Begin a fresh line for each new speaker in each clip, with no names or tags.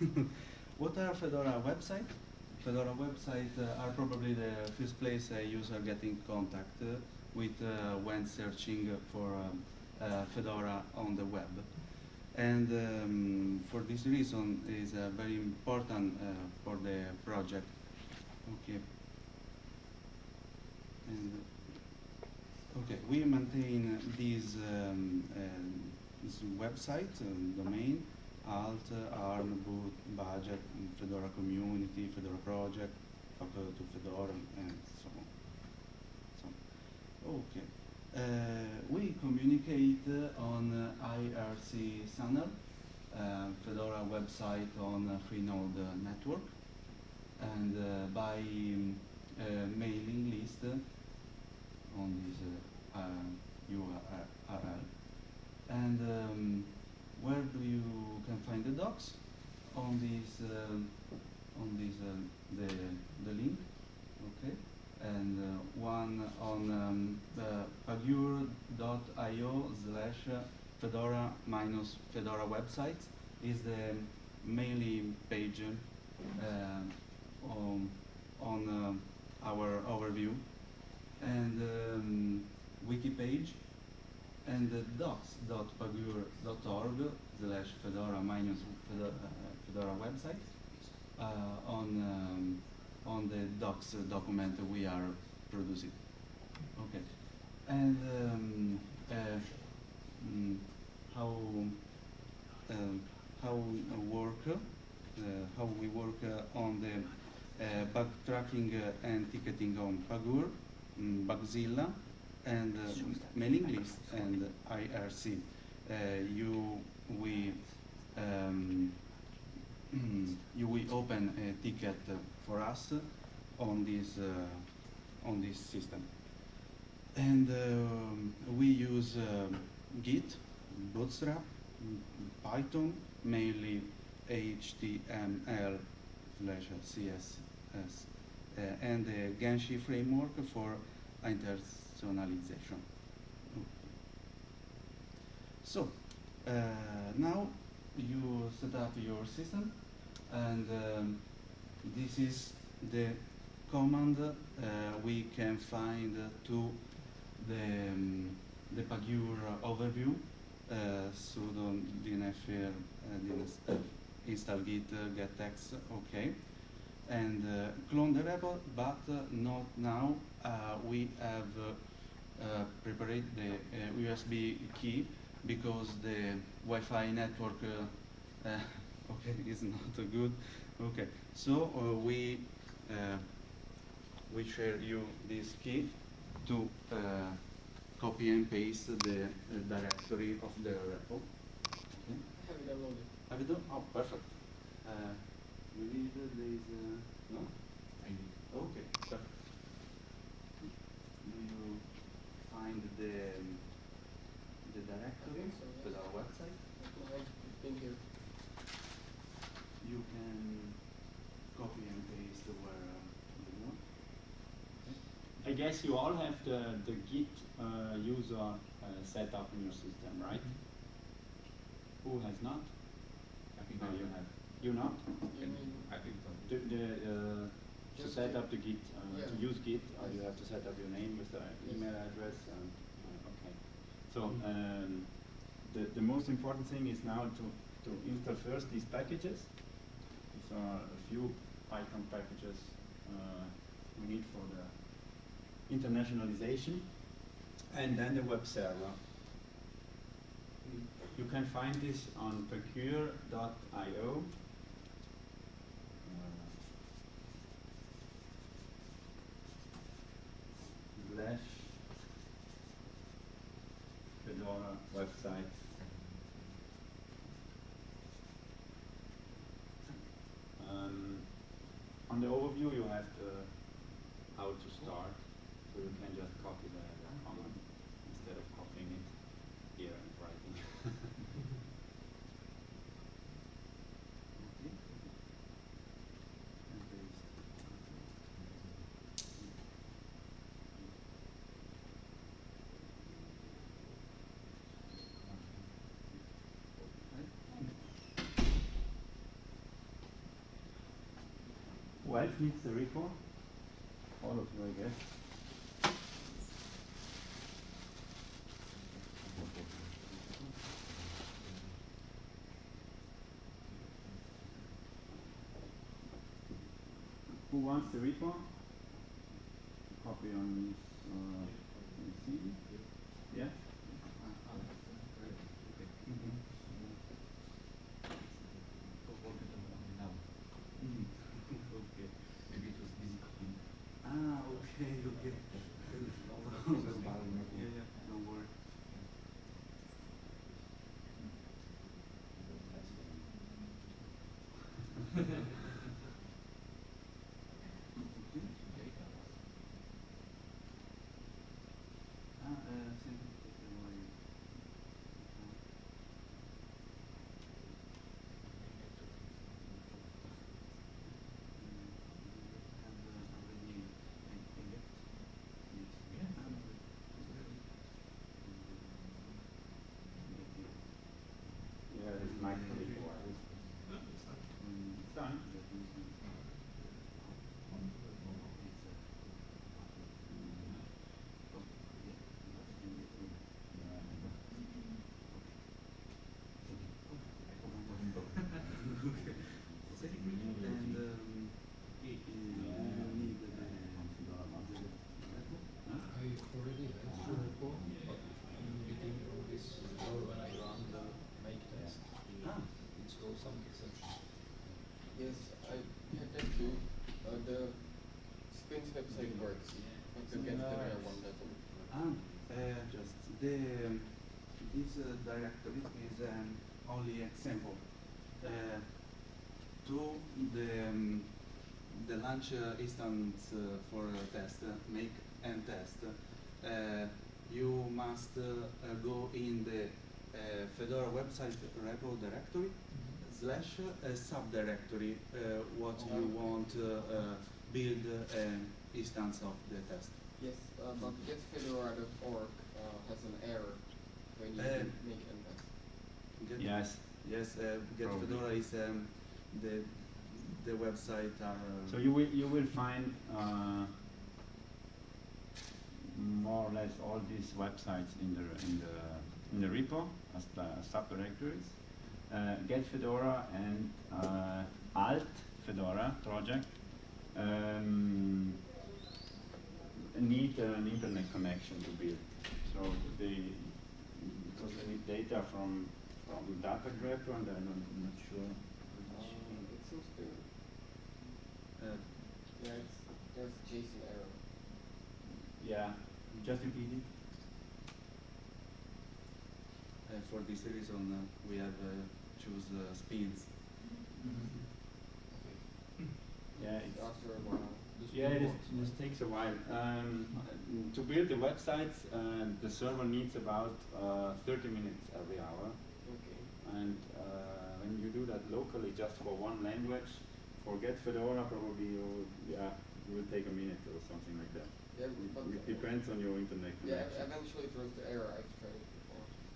what are Fedora website? Fedora website uh, are probably the first place a user get in contact uh, with uh, when searching for um, uh, Fedora on the web. And um, for this reason is uh, very important uh, for the project. Okay. And, okay, we maintain this, um, um, this website, um, domain, alt, arm, budget, Fedora community, Fedora project, talk to Fedora, and so on. So, okay. Uh, we communicate on IRC channel, uh, Fedora website on Freenode network, and uh, by um, uh, mailing list on this uh, uh, URL. And um, where do you can find the docs? On this, um, on this uh, the the link, okay and uh, one on um, the pagure.io slash fedora minus fedora website is the mainly page uh, on, on uh, our overview and um, wiki page and the docs.pagure.org slash fedora minus fedora, fedora website uh, on um, on the docs document we are producing. Okay. And um, uh, mm, how um, how we work, uh, how we work uh, on the uh, bug tracking uh, and ticketing on Pagure, um, Bugzilla, and uh, mailing list and IRC. Uh, you we um, you will open a ticket uh, for us on this uh, on this system, and um, we use uh, Git, Bootstrap, Python, mainly HTML slash CSS, uh, and the Genshi framework for internationalization. So uh, now you set up your system and um, this is the command uh, we can find to the, um, the Pagure overview uh, sudo dnf uh, install git uh, get text okay and uh, clone the repo but uh, not now uh, we have uh, prepared the uh, USB key because the Wi-Fi network uh, uh, okay is not good okay so uh, we uh, we share you this key to uh, copy and paste the uh, directory of the repo okay.
Have it downloaded.
have you done oh perfect uh, you need uh, this uh, no
I need.
okay perfect do you find the the directory
think so,
to
yes.
our website
I've been here.
you can copy and paste where uh, you want.
I guess you all have the, the Git uh, user uh, set up in your system, right? Who has not?
I think
No, you
have.
have. You not?
You mean,
I think so.
The, the, uh, to set up the Git, uh, to use Git, uh, you have to set up your name with the email address. And, uh, okay. So
Mhm.
um, the, the most important thing is now to, to install first these packages. These are a few Python packages uh, we need for the internationalization, and then the web server. You can find this on pagure.io. Fedora website. Um, on the overview, you have the how to start, so you can just copy the, the command instead of copying it here and writing.
Okay. And paste. Right.
Who else needs the repo? All of you, I guess. Who wants the repo? Copy on this, uh, CD? Yeah?
Ah, okay, okay. yeah, yeah, don't worry. Ah, eh, sì, se vuoi.
Yeah, it's my repo. It's done.
And um, you need the, the,
I already have the report, but I'm getting all this error when I run the make test.
Ah.
It some exceptions.
Yes, I had that too. Uh, the Spins website works, but the Get Fedora one doesn't.
Ah, uh, just the um, this uh, directory is um, only example. Uh, to the um, the launch uh, instance uh, for a test, uh, make and test, uh, you must uh, uh, go in the uh, Fedora website repo directory slash uh, subdirectory uh, what you
Oh.
want uh, uh, build uh, an instance of the test.
Yes, uh, but getfedora.org uh, has an error when you
Uh,
make an test.
Get-
Yes.
Yes, uh, Get Fedora is um, the the website are. uh,
So you will you will find uh, more or less all these websites in the in the in the repo as the subdirectories. Uh, Get Fedora and uh, Alt Fedora project um, need an internet connection to build. So they because they need data from from data grabber and I'm not, I'm not sure.
Uh, it seems to,
uh,
yeah, it's, there's JSON error.
Yeah, just repeat it.
uh, for this reason, uh, we have uh, choose uh, spins.
Yeah, it's,
After a while.
Yeah,
will
it is,
work.
this takes a while. Um, to build the websites, uh, the server needs about uh, 30 minutes every hour.
Okay.
And uh, when you do that locally, just for one language, forget Fedora, probably you, yeah, it will take a minute or something like that.
Yeah,
It, it depends on your internet connection.
Yeah, eventually it throws the error. I've tried it before.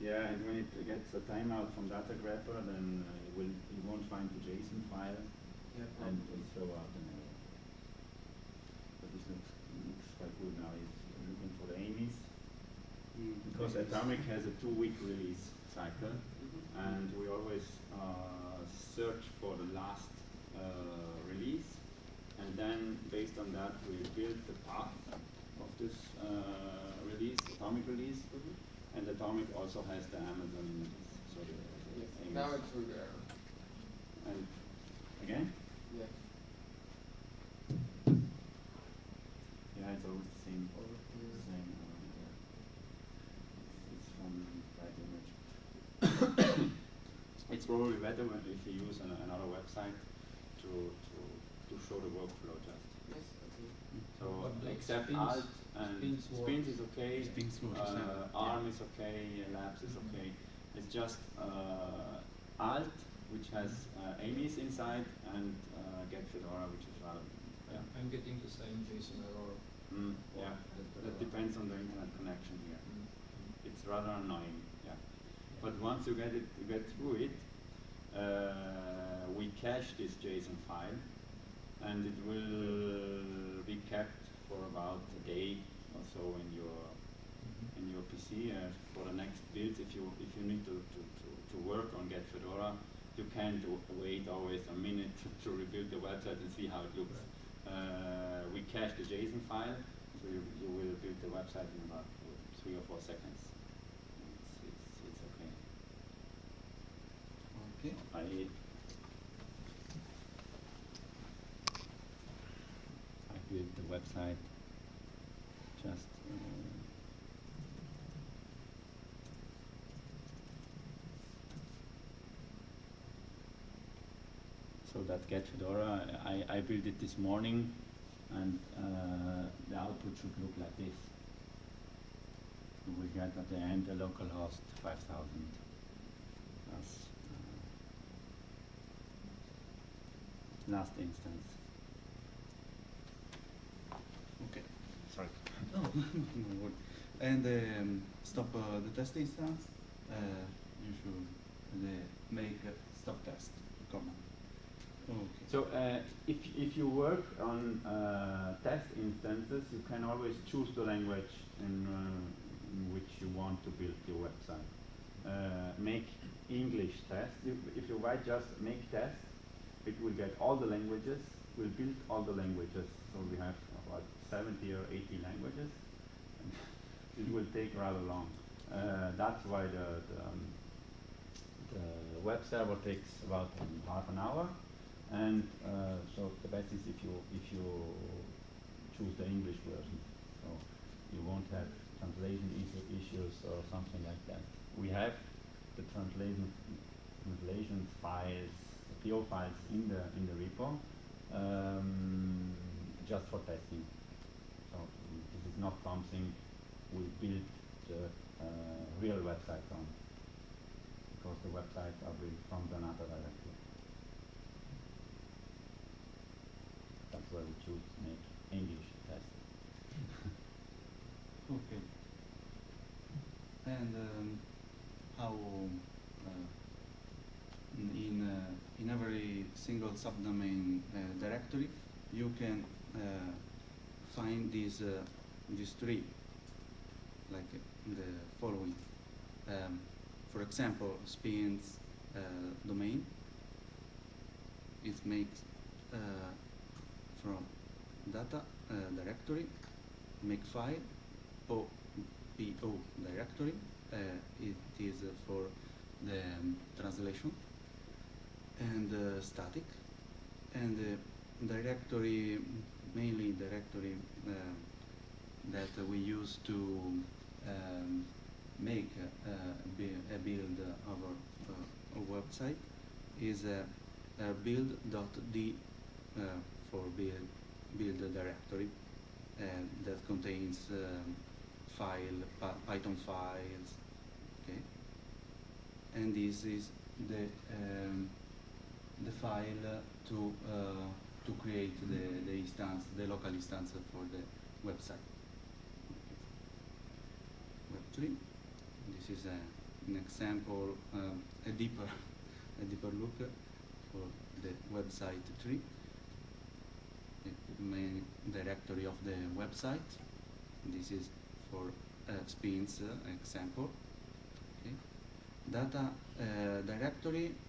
Yeah, and when it gets a timeout from data grabber, then uh, it will it won't find the JSON file
Yeah,
and will throw out an error. But this looks, looks quite good now. It's looking for the AMIs because Atomic has a two-week release cycle,
Mhm.
and we always uh, search for the last uh, release, and then based on that we build the path of this uh, release, Atomic release. And Atomic also has the Amazon images. So the, the
Yes,
AMIs.
now it threw the error.
and again,
Yeah.
yeah, it's always the same.
Over here.
Same. It's, it's from right image. it's probably better when if you use an, another website to to to show the workflow just.
Yes, okay.
So
But
except alt and
spins
spins is okay.
Spins works,
uh,
yeah.
arm is okay. labs is okay. It's just uh, alt which has uh, AMIs inside and uh, get Fedora which is rather yeah.
I'm- I'm getting the same JSON error.
Mm, yeah,
That,
that
uh,
depends on the internet connection here.
Mm.
It's rather annoying, yeah. But once you get it, you get through it, uh, we cache this JSON file, and it will be kept for about a day or so in your in your PC uh, for the next build. If you if you need to, to, to, to work on Get Fedora, you can't wait always a minute to, to rebuild the website and see how it looks. Uh, we cache the JSON file, so you, you will build the website in about three or four seconds. It's, it's, it's okay.
Okay.
I built the website just uh, so that get Fedora I, I built it this morning and uh, the output should look like this. We get at the end a local host 5000 as uh, last instance.
Okay. Sorry. Oh. And um, stop uh, the test instance. Uh, you should uh, make a stop test command. Okay.
So uh, if, if you work on uh, test instances, you can always choose the language in, uh, in which you want to build your website. Make English test. If, if you write just make test, it will get all the languages, will build all the languages. So we have about 70 or 80 languages. It will take rather long. Uh, that's why the, the, um, the web server takes about um, half an hour. And uh, so the best is if you if you choose the English version, so you won't have translation is- issues or something like that. We have the translation translations files, PO files in the in the repo, um, just for testing. So this is not something we build the uh, real websites on, because the websites are built from Zanata directly. That's why we choose to make English test.
Okay. And um, how uh, in in, uh, in every single subdomain uh, directory you can uh, find these uh, these three like the following. Um, for example, spins domain. It makes from data uh, directory make file po po directory uh, it is uh, for the um, translation and uh, static. And directory mainly directory uh, that we use to um, make a, a build of our, uh, website is uh, uh, build.d uh, for build, build directory that contains um, file Python files okay? And this is the um, the file uh, to uh, to create the, the instance the local instance for the website Web3 this is a, an example um, a deeper a deeper look for the website tree the main directory of the website. This is for uh, spins uh, example. Okay. Data uh, directory uh,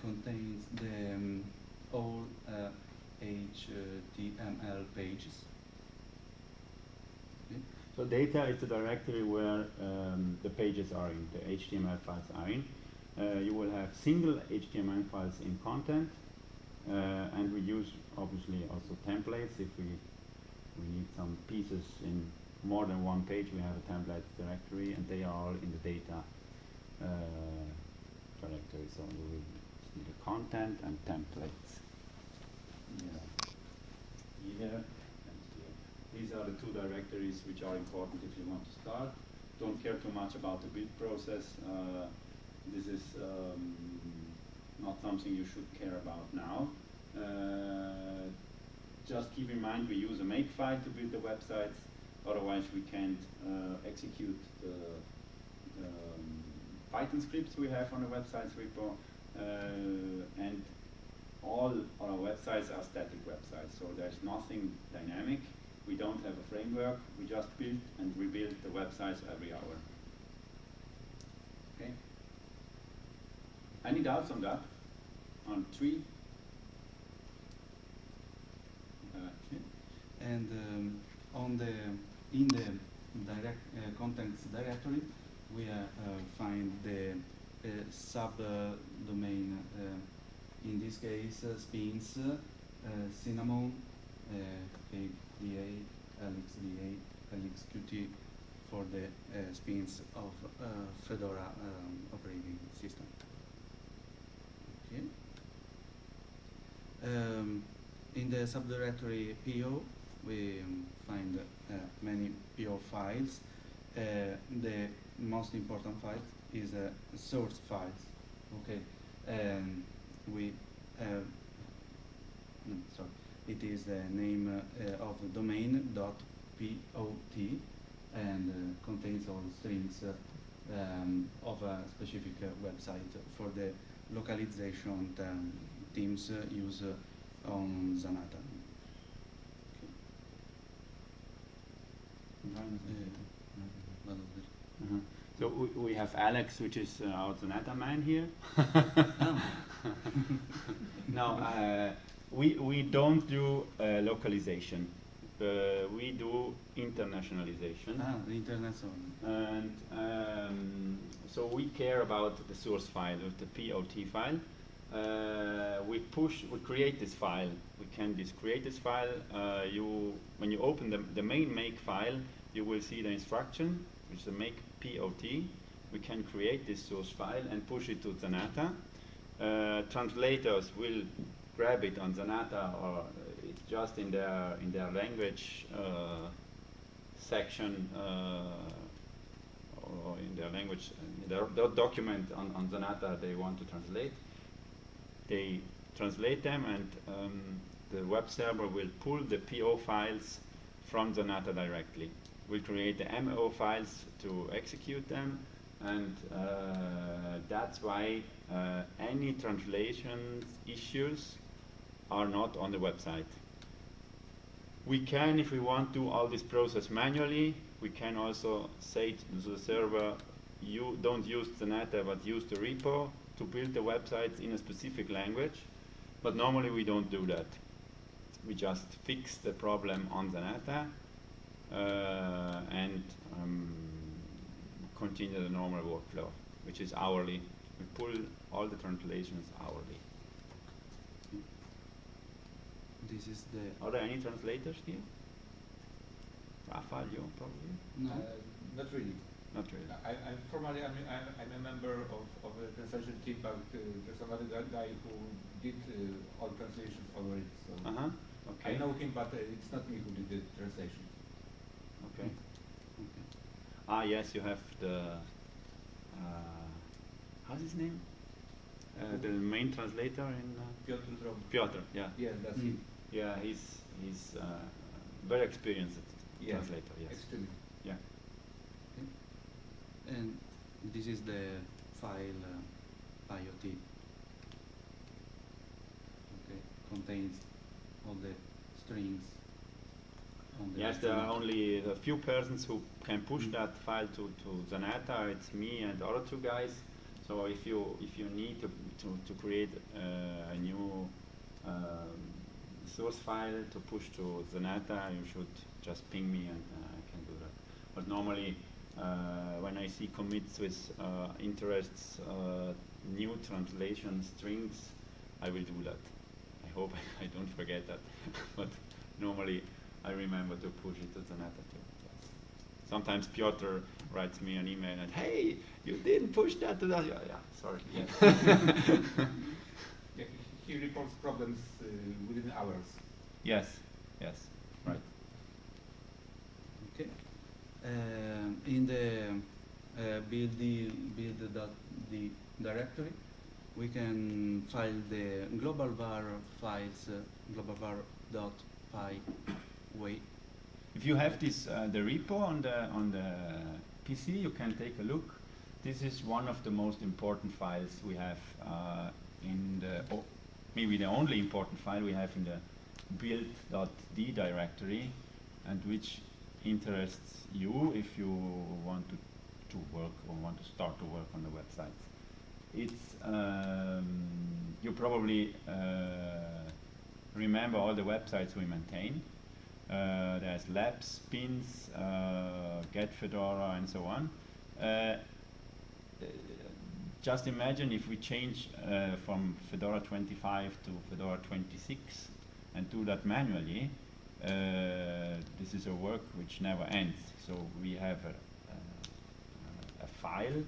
contains the um, all uh, HTML pages. Okay.
So data is the directory where um, the pages are in, the HTML files are in. Uh, you will have single HTML files in content, uh, and we use obviously also templates if we we need some pieces in more than one page. We have a template directory, and they are all in the data uh, directory. So we the content and templates. Yeah. Here and here. These are the two directories which are important if you want to start. Don't care too much about the build process. Uh, this is um, not something you should care about now. Uh, just keep in mind we use a makefile to build the websites, otherwise we can't uh, execute the, the um, Python scripts we have on the websites repo. Uh, and all our websites are static websites, so there's nothing dynamic. We don't have a framework. We just build and rebuild the websites every hour. Okay. Any doubts on that? On three? Uh,
Okay. And um, on the in the direct uh, contents directory, we uh, uh, find the uh, sub uh. Uh, in this case, uh, spins, cinnamon, KDE, LXDE, LXQT for the spins of Fedora um, operating system. Okay. Um, in the subdirectory PO, we find uh, many PO files. Uh, the most important file is a source file. Okay, and we uh, no, sorry, it is the name uh, of the domain dot pot and uh, contains all strings uh, um, of a specific uh, website for the localization um, teams uh, use uh, on Zanata. Uh,
Uh-huh. So we, we have Alex, which is uh, our Zanata man here.
Oh.
now, uh, we, we don't do uh, localization. Uh, we do internationalization.
ah, the internet.
And um, so we care about the source file, the POT file. Uh, we push, we create this file. We can just create this file. Uh, you, when you open the, the main make file, you will see the instruction, which is the make POT. We can create this source file and push it to Zanata. Uh, translators will grab it on Zanata or it's just in their in their language uh, section uh, or in their language in their, their document on, on Zanata they want to translate. They translate them and um, the web server will pull the PO files from Zanata directly. We'll create the MO files to execute them and uh, that's why uh, any translation issues are not on the website. We can, if we want, do all this process manually. We can also say to the server, you don't use Zanata, but use the repo to build the websites in a specific language. But normally we don't do that. We just fix the problem on uh, and um, continue the normal workflow, which is hourly. We pull all the translations hourly.
This is the
Are there any translators here? Rafael, you probably?
no.
Uh, not really.
Not really.
I, I'm formally I'm, I'm, I'm a member of, of the translation team, but uh, there's another guy who did uh, all translations already. So
Uh huh. Okay.
I know him, but uh, it's not me who did the translation.
Okay.
Okay.
Ah, yes, you have the. Uh, how's his name? Uh, the main translator in uh,
Piotr Drąg.
Piotr. Yeah.
Yeah, that's
Mm.
him.
Yeah, he's he's uh, very experienced
Yeah,
translator. Yes.
Extremely.
Yeah.
And this is the file uh, IoT. Okay, contains all the strings.
Yes, there are only a few persons who can push that file to, to Zanata. It's me and other two guys. So if you if you need to to, to create uh, a new um, source file to push to Zanata, you should just ping me and uh, I can do that. But normally, uh, when I see commits with uh, interests, uh, new translation strings, I will do that. I hope I don't forget that. but normally, I remember to push it to Zanata too. Sometimes Piotr writes me an email and, hey, you didn't push that to that. Yeah, yeah sorry.
Yeah, he, he reports problems uh, within hours.
yes, yes, right.
Okay. Um, in the uh, build the build dot the directory, we can file the global var files uh, global var dot py way.
If you have this, uh, the repo on the on the PC, you can take a look. This is one of the most important files we have uh, in the o- maybe the only important file we have in the build.d directory and which interests you if you want to, to work or want to start to work on the websites. It's, um, you probably uh, remember all the websites we maintain. Uh, there's labs, spins, uh, get Fedora, and so on. Uh, just imagine if we change uh, from Fedora 25 to Fedora 26 and do that manually. Uh, this is a work which never ends. So we have a, a, a file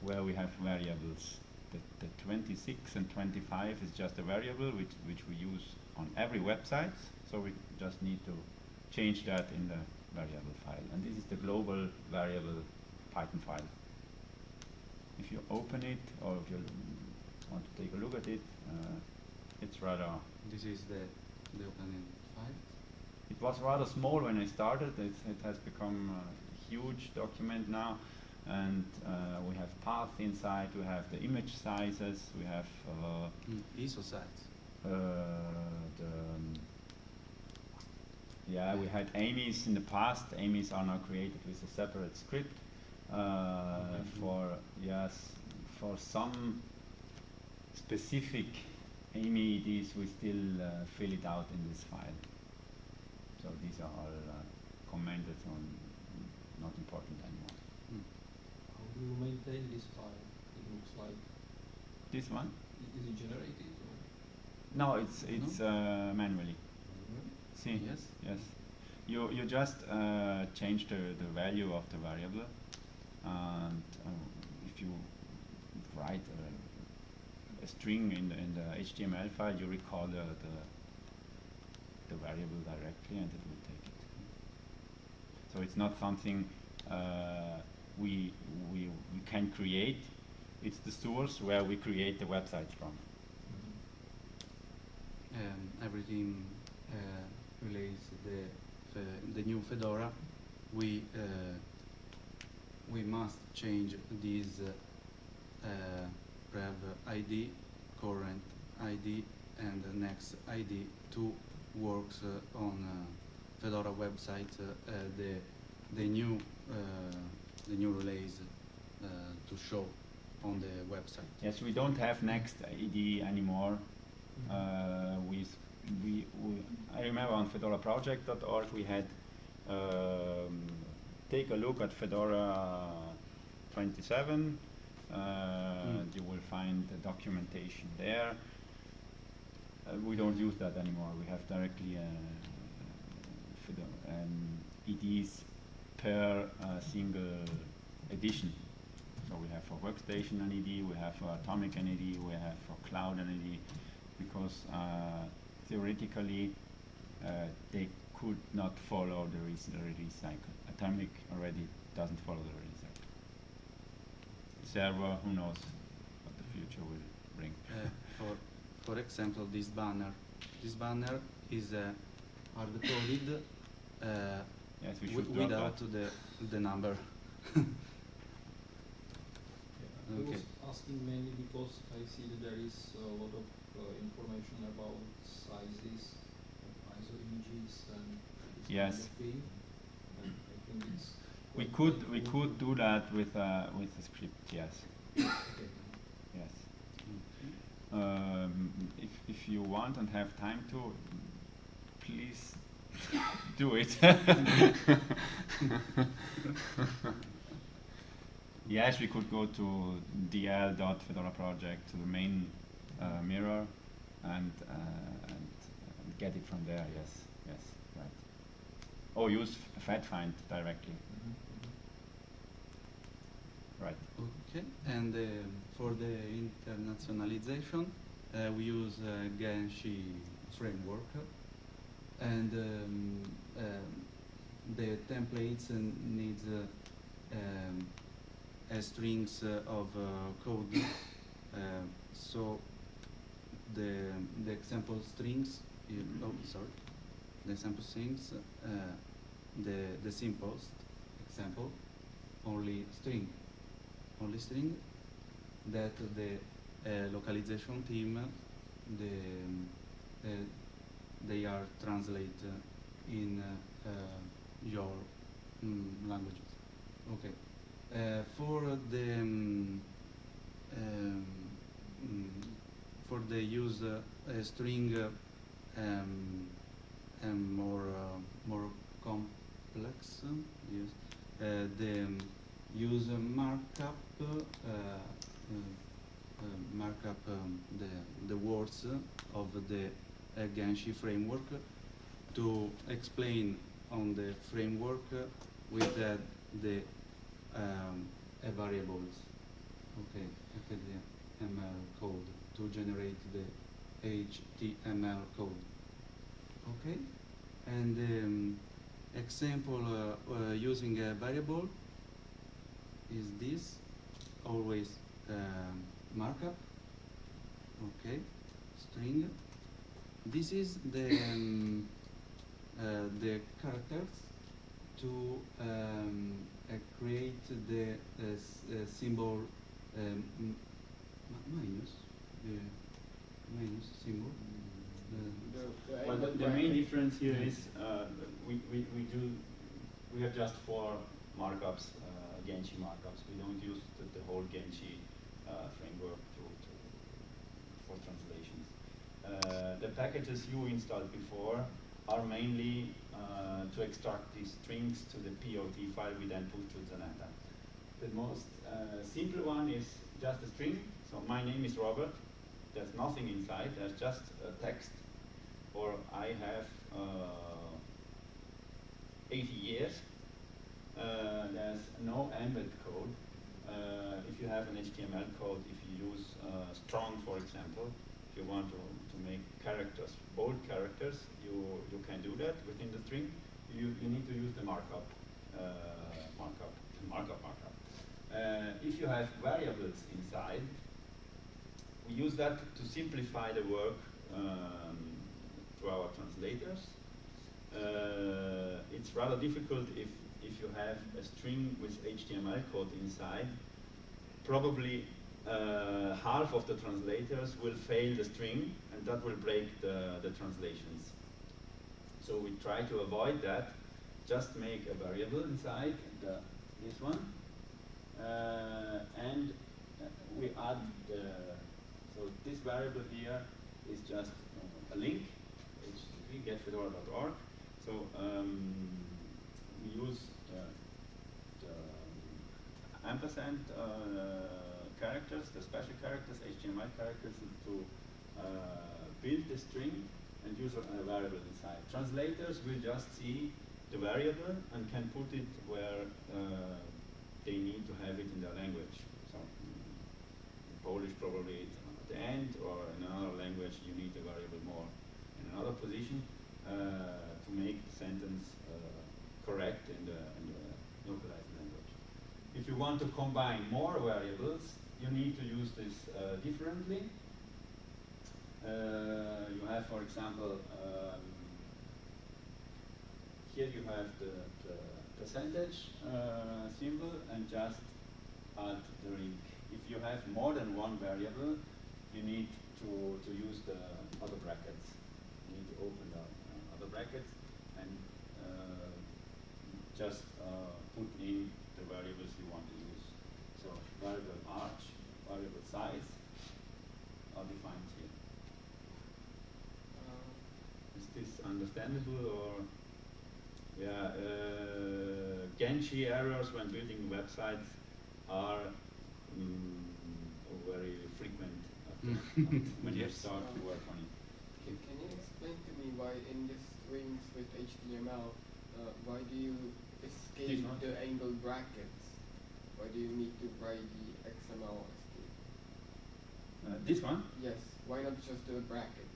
where we have variables. The, the 26 and 25 is just a variable which, which we use on every website. So we just need to change that in the variable file. And this is the global variable Python file. If you open it or if you want to take a look at it, uh, it's rather,
This is the, the opening file.
it was rather small when I started. It's, it has become a huge document now. And uh, we have paths inside, we have the image sizes, we have uh,
Mm, ISO sites.
uh, the, um, yeah, we had AMIs in the past. AMIs are now created with a separate script uh,
Okay.
for yes, for some specific AMI IDs, we still uh, fill it out in this file. So these are all uh, commented on, not important anymore.
Mm.
How do you maintain this file? It looks like,
This one?
is it generated or?
No, it's it's uh, manually. See?
Yes.
Yes. You you just uh, change the, the value of the variable, and uh, if you write a, a string in the, in the HTML file, you recall the, the the variable directly, and it will take it. So it's not something uh, we we we can create. It's the source where we create the website from.
um, everything uh, relates the the new Fedora, we uh, we must change this uh, uh, prev ID, current ID, and next ID to works uh, on uh, Fedora website uh, uh, the the new uh, the new release uh, to show on the website.
Yes, we don't have next ID anymore. Uh, s- we, we, I remember on fedoraproject.org we had um, take a look at Fedora 27. Uh,
Mm.
You will find the documentation there. Uh, we don't use that anymore. We have directly uh, Fedora um, EDs per uh, single edition. So we have for workstation an ED, we have for atomic an ED, we have for cloud an ED, because uh, theoretically uh, they could not follow the res- release cycle. Atomic already doesn't follow the release cycle. Server, who knows what the future will bring.
Uh, for for example, this banner. This banner is uh, hard coded uh,
Yes, we should
without
that.
the the number.
I was
Okay.
asking mainly because I see that there is a lot of information about sizes of ISO images and this
Yes.
kind of thing. And I think it's
We could we could do that with uh, with a script. Yes,
Okay.
yes. Um, if if you want and have time to, please do it. yes, we could go to dl.fedora project to the main uh, mirror and, uh, and and get it from there. Yes, yes, right. Or use fedfind directly. Right.
Okay, and um for the internationalization, uh, we use uh, Genshi framework, and um, um, the templates uh, needs uh, um, uh, strings uh, of uh, code. Uh, so the the example strings, you, oh sorry, the example strings, uh, the the simplest example, only string only string that the uh, localization team the um, uh, they are translate uh, in uh, uh, your mm, languages. Okay. Uh, for the um, um, for the use uh, a string uh, um, and more uh, more complex yes. Uh, the um, use markup uh, markup um, the the words of the Genshi framework to explain on the framework with uh, the um, variables. Okay okay the ML code to generate the HTML code. Okay? And um, example uh, uh, using a variable is this always um, markup. Okay? String. This is the um, uh, the characters to um, uh, create the uh, uh, symbol um, minus the minus symbol the,
The, the
Well, the, the main difference here is uh, we, we, we do we have just four markups, uh, Genshi markups. We don't use the, the whole Genshi uh, framework to, to for translations. Uh, the packages you installed before are mainly uh, to extract these strings to the POT file we then put to Zanata. The most uh, simple one is just a string. So my name is Robert. There's nothing inside. There's just a text. Or I have uh, 80 years. Uh, there's no embed code. Uh, if you have an HTML code, if you use uh, strong, for example, if you want to, to make characters, bold characters, you, you can do that within the string. You, you need to use the markup, uh, markup, markup, markup. Uh, if you have variables inside, we use that to simplify the work um, to our translators. Uh, it's rather difficult if, if you have a string with HTML code inside. Probably uh, half of the translators will fail the string and that will break the, the translations. So we try to avoid that. Just make a variable inside the, this one. Uh, and uh, we add the, so this variable here is just uh, a link, http getfedora.org. So um, we use the, ampersand uh, characters, the special characters, HTML characters to uh, build the string and use a, variable inside. Translators will just see the variable and can put it where uh, they need to have it in their language. So in Polish probably it's at the end, or in another language you need a variable more in another position uh, to make the sentence uh, correct in the, in the localized language. If you want to combine more variables, you need to use this uh, differently. Uh, you have, for example, um, here you have the, the percentage uh, symbol and just add the ring. If you have more than one variable, you need to, to use the other brackets. You need to open the uh, other brackets and uh, just uh, put in the variables you want to use. So variable arch, variable size are defined here.
Uh,
Is this understandable or? Yeah, uh, Genshi errors when building websites are mm, very when you start to work on it.
can, can you explain to me why in the strings with HTML, uh, why do you escape
This
the angle brackets? Why do you need to write the XML escape?
Uh, this one,
Yes, why not just do a bracket?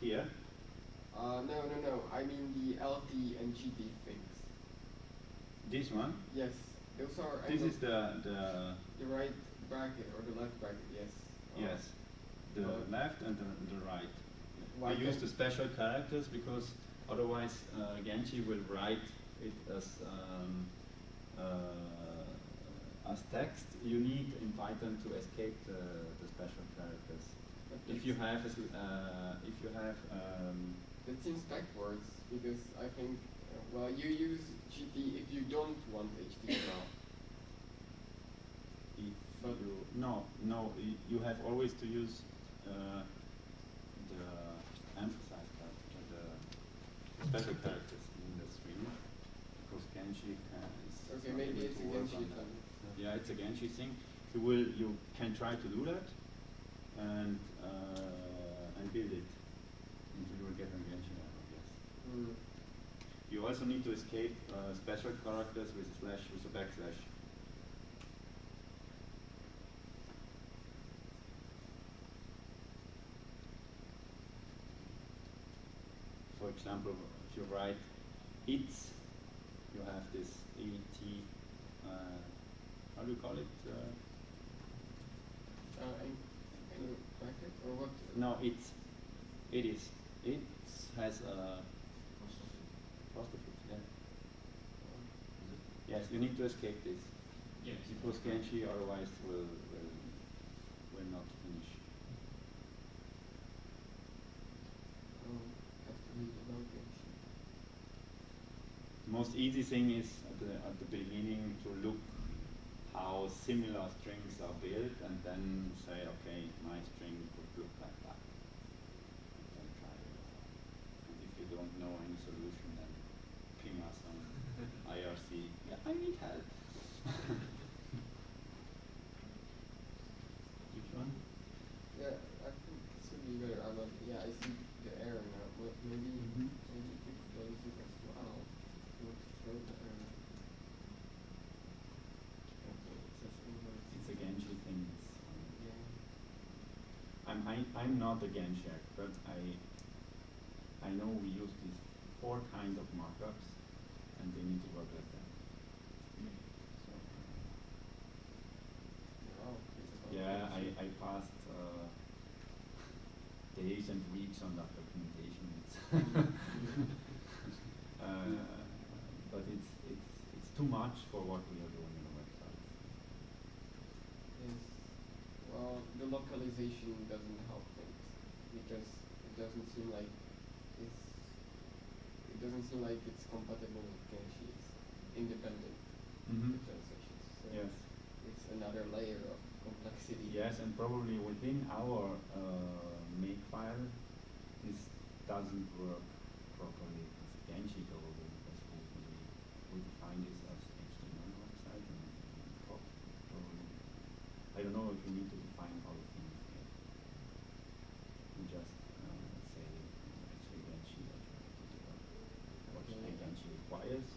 here,
Uh, no, no, no, I mean the LT and GT things.
this one,
Yes, those are
this is the, the
the right bracket or the left bracket, yes.
Yes, the
Uh,
left and the, the right.
Why
we use the special characters because otherwise uh, Genshi will write it as um, uh, as text, you need in Python to escape the, the special characters.
But
If you have, a uh, if you have, um,
That seems backwards because I think, uh, well, you use GT if you don't want HTML. But-
you, no, no, you have always to use uh, the emphasized character, the special characters in the string, because Genshi can, is
Okay, maybe it's a Genshi thing.
Yeah, it's a Genshi thing. You will, you can try to do that and uh, and build it until you will get a Genshi error. Yes.
Mm.
You also need to escape uh, special characters with slash with a backslash. For example, if you write it's, you have this et. Uh, how do you call it? Uh,
Uh, in, in bracket or what?
no, it's. It is. It has a apostrophe. Yeah. Yes, you need to escape this.
Yes.
Because Genshi otherwise will, will, will not finish.
Um, have to read about Genshi.
The most easy thing is at the, at the beginning to look how similar strings are built and then say, okay, my string would look like that. And then try it. And if you don't know any solution, then ping us on IRC. Yeah, I need help. Which one?
Yeah, I think this would be better. I'm not, yeah, I see the error now. But maybe,
Mhm.
maybe you could close it as well. Would throw the error. Okay, it says inverse.
It's a Genshi thing. It's, um,
Yeah.
I'm I, I'm not a Genshi but I I know we use these four kinds of markups, and they need to work like that. So, yeah, I, I passed uh, days and weeks on that documentation. Uh, but it's it's it's too much for what we are doing in the website.
Yes. Well, the localization doesn't help things because it doesn't seem like it's it doesn't seem like it's compatible with Genshi. It's independent
Mhm.
translations. So
Yes.
it's another layer of complexity.
Yes, and probably within our uh, make file, this doesn't work properly with Genshi probably because we, we, we define this as HTML website and pro- probably, I don't know if we need to define all the things here. We just uh, say actually Genshi what you have to do, what
Okay.
Genshi requires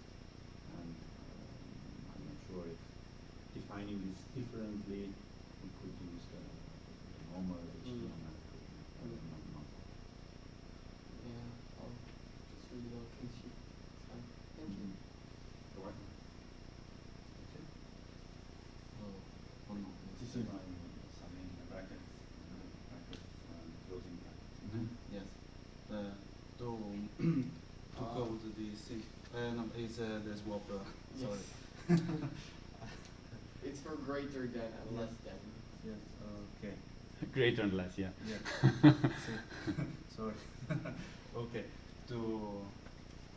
and um, I'm not sure if defining this could use the, the normal HTML.
Mm.
I don't know, not-
Yeah. I'll just read it out Genshi. It's fine. Thank you.
You're welcome.
Oh, one more.
This is my summing uh, brackets, uh, closing brackets.
Mhm, Yes. Uh, to to
Ah.
code the C. Uh, no, it's uh, the swap. Uh,
Yes.
sorry.
It's for greater than and less than.
yes. Okay.
Greater and less, yeah.
Yeah. Sorry. okay. To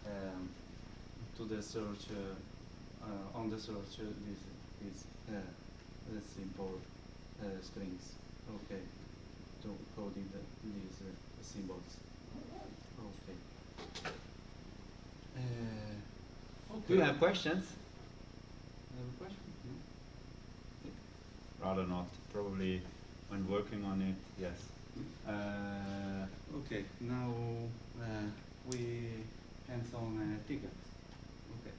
um, to the search uh, uh, on the search uh, this is uh, the simple uh, strings. Okay. To coding the, these uh, symbols. Okay. Uh,
Do you have questions?
Have a question? No?
Rather not. Probably when working on it, yes.
Uh, okay, now uh, we hands on uh, tickets. Okay.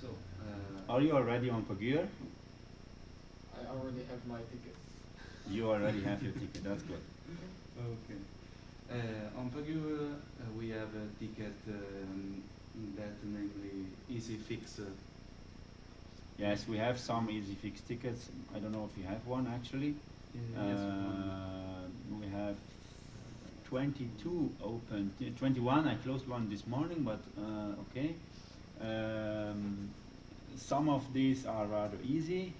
So, uh,
Are you already on Pagure?
I already have my tickets.
You already have your ticket, that's good.
okay. Uh, on Pagure, uh, we have a ticket um, that namely Easy Fix.
Yes, we have some easy fix tickets. I don't know if you have one actually.
uh, yes.
Uh, we have 22 open, 21. I closed one this morning, but uh, okay. Um, some of these are rather easy,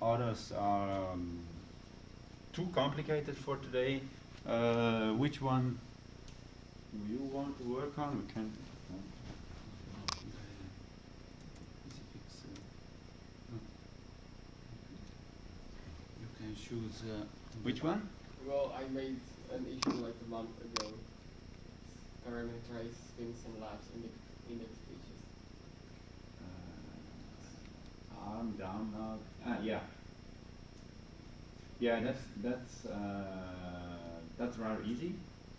others are um, too complicated for today. Uh, which one do you want to work on? We can.
Specifics, uh, no. You can choose. Uh,
Which one?
Well, I made an issue like a month ago. Parameterize spins and labs index, index pages.
Uh, arm down now. Ah, yeah. Yeah, that's that's uh, that's rather easy.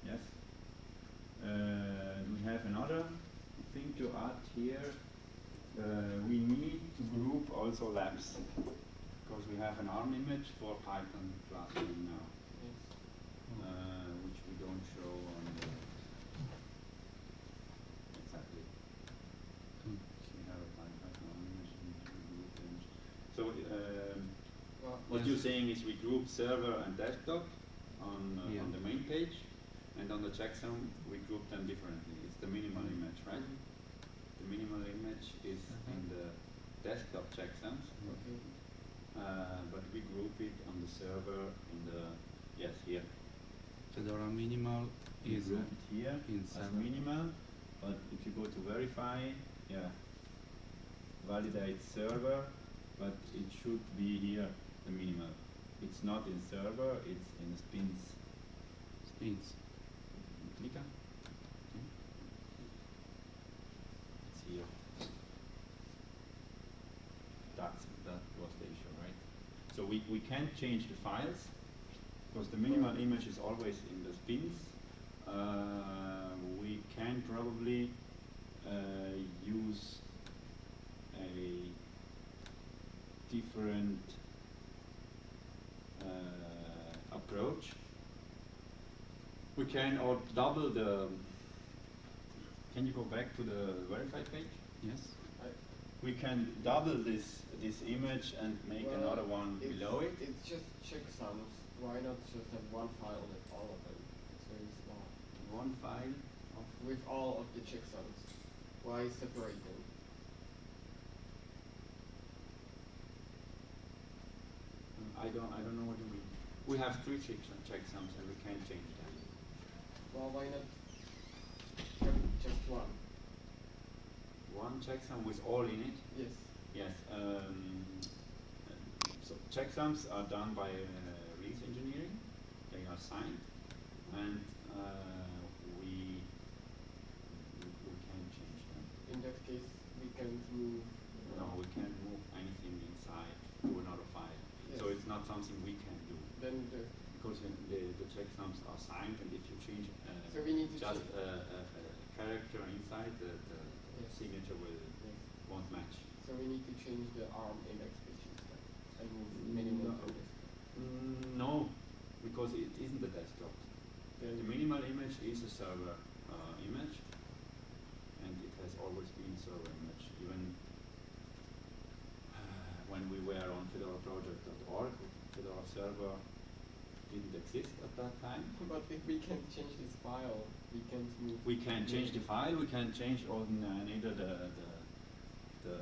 Yes. Uh, we have another thing to add here. Uh, we need to group also labs because we have an ARM image for Python classroom now,
Yes.
uh, which we don't show on the exactly.
Mm.
We have a Python ARM image and we group image. So. Um,
Well,
what
Yes.
you're saying is we group server and desktop on, uh,
Yeah.
on the main page, and on the checksum we group them differently. It's the minimal image, right?
Mhm.
The minimal image is in
Mhm.
the desktop checksums,
Okay.
Uh, but we group it on the server in the yes here.
Fedora minimal
We
is
group it here
in
as minimal, but if you go to verify, yeah, validate server, but it should be here the minimal. It's not in server, it's in spins.
spins.
Click on. It's here. That's that was the issue, right? So we, we can't change the files because the minimal image is always in the spins. Uh, we can probably uh, use a different uh, approach. We can or double the. Can you go back to the verify page?
Yes.
We can double this this image and make
well,
another one below it.
It's just checksums. Why not just have one file with all of them? It's very small.
One file. Of
With all of the checksums. Why separate them?
Mm, I don't I don't know what you mean. We have three check checksums and we can change them.
Well, why not just one?
One checksum with all in it.
Yes.
Yes. Um, so checksums are done by uh, release engineering. They are signed, and uh, we we we can change them.
In that case, we can move.
No, we can't move anything inside to another file. So it's not something we can do
Then the
because the the checksums are signed, and if you change uh,
So we need to
just a, a, a character inside, the,
Yes.
Signature will
yes.
won't match.
So we need to change the ARM index page instead and move minimal
No. Mm, no, because it isn't a desktop.
Then
The minimal image is a server uh, image, and it has always been server image. Even when we were on fedoraproject.org, Fedora server didn't exist at that time.
But if we can change this file, we can't move.
We can change the file, we can change on uh, neither the, the, the,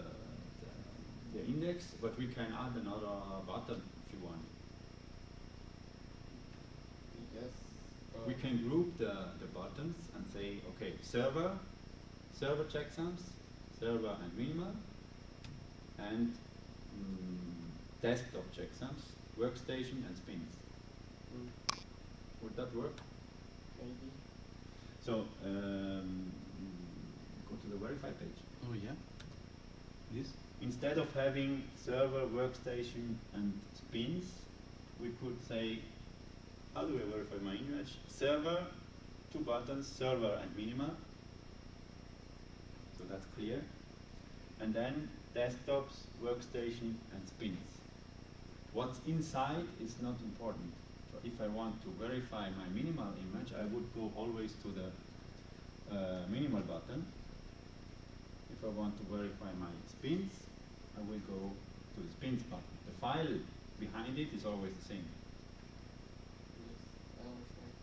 the, the index, but we can add another button if you want.
Yes. uh,
We can group the, the buttons and say, okay, server, server checksums, server and minimal, and mm, desktop checksums, workstation and spins.
mm,
Would that work?
maybe.
So, um, go to the verify page.
Oh yeah. This.
Instead of having server, workstation, and spins, we could say, how do I verify my image? Server, two buttons, server and minimal. So that's clear. And then desktops, workstation, and spins. What's inside is not important. If I want to verify my minimal image, I would go always to the uh, minimal button. If I want to verify my spins, I will go to the spins button. The file behind it is always the same.
Yes, I understand.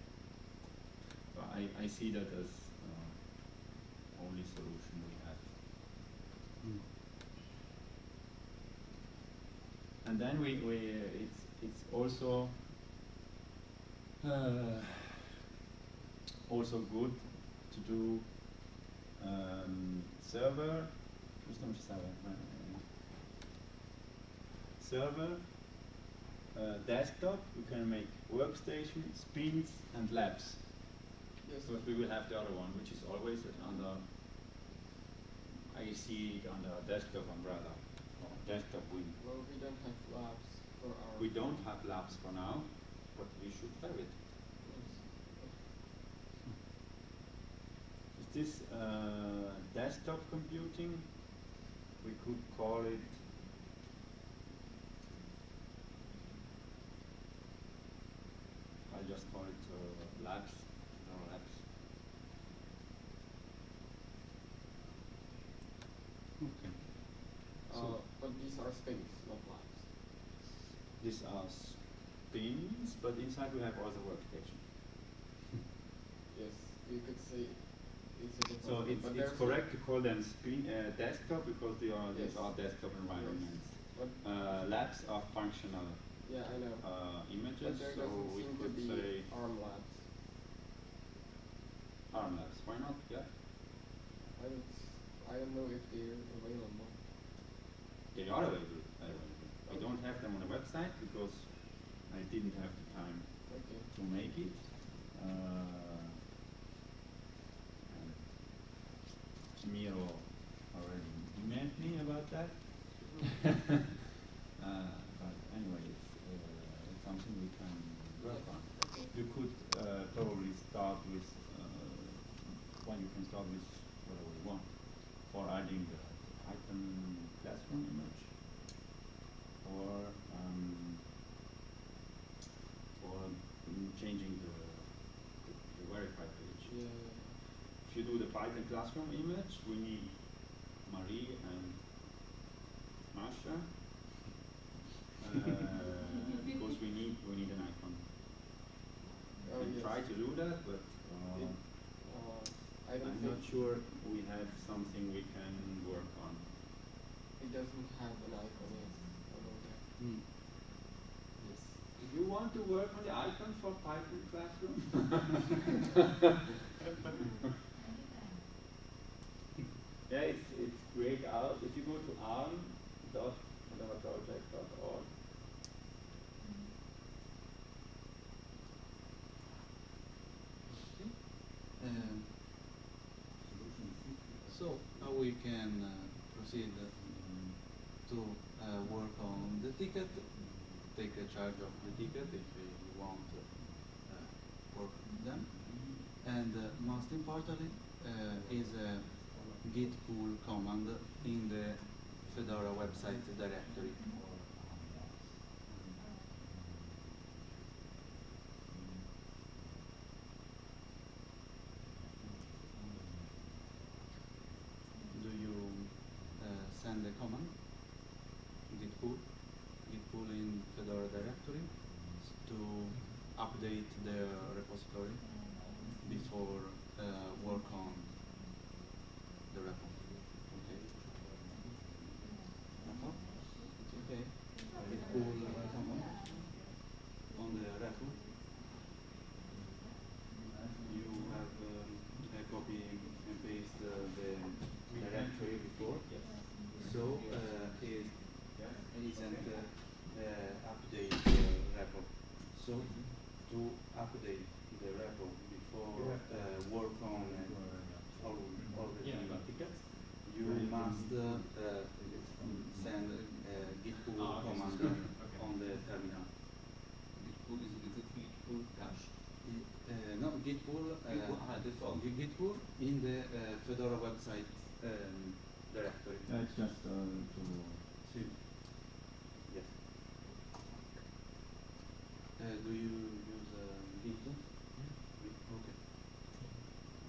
So I, I see that as uh, only solution we have.
Mm.
and then we, we it's it's also uh, also good to do um, server. Custom server server uh, desktop. We can make workstation spins and labs.
Yes.
because we will have the other one which is always under I see it under desktop umbrella or desktop wing
Well, we don't have labs for our.
we don't have labs for now but we should have it
Yes.
Is this uh, desktop computing? We could call it. I'll just call it uh, labs. No labs.
Okay.
Uh, but these are spins, not labs.
These are spins, but inside we have also workstation.
Yes, you could say it's.
So it's, it's correct to call them spin uh, desktop because they are these are desktop environments.
But
Uh, labs are functional
yeah, I know.
uh, images, so we could say
ARM labs.
ARM labs. Why not? Yeah.
I don't. I don't know if they're available.
They are available. I don't have them on the website because I didn't have the time
Okay.
to make it. Uh, Miro already emailed me about that. uh, but anyway, it's, uh, it's something we can work on. You could uh, probably start with, uh, well, you can start with whatever you want for adding the icon classroom image or um, or mm, changing the, the, the verify page. If you do the Python classroom image, we need Marie and Masha. Uh, because we need we need an icon. We
Oh,
can
yes.
try to do that, but uh,
It- Uh, I don't
I'm not sure we have something we can work on.
it doesn't have an icon. Yes, I know that.
Mm.
Yes. Do you want to work on the icon for Python classroom? yeah, it's it's great out. If you go to arm.project.org,
Um, so now we can uh, proceed um, to uh, work on the ticket, take a charge of the ticket if you want to uh, work on them. And uh, most importantly uh, is a git pull command in the Fedora website directory. Do you uh, send a command? Git pull, git pull in Fedora directory to update the before uh, work on the repo. Okay. Uh-huh. It's okay. Git pull uh, command on the repo. You have um, a copy and paste uh, the directory before.
yes.
So uh, it isn't uh, uh, update the repo. So to update the repo before uh, work on uh, all, all the
Yeah, I
thing
got
tickets, you must uh, uh, send uh, git pull
Ah, okay.
command
Okay.
on the terminal.
Git pull is, is it git pull cache?
Uh, no, git pull, uh,
Git pull, ah, default.
Git git pull in the uh, Fedora website um, directory.
it's just uh, to.
Sí. Yes. Uh, do you use uh, Git? Git,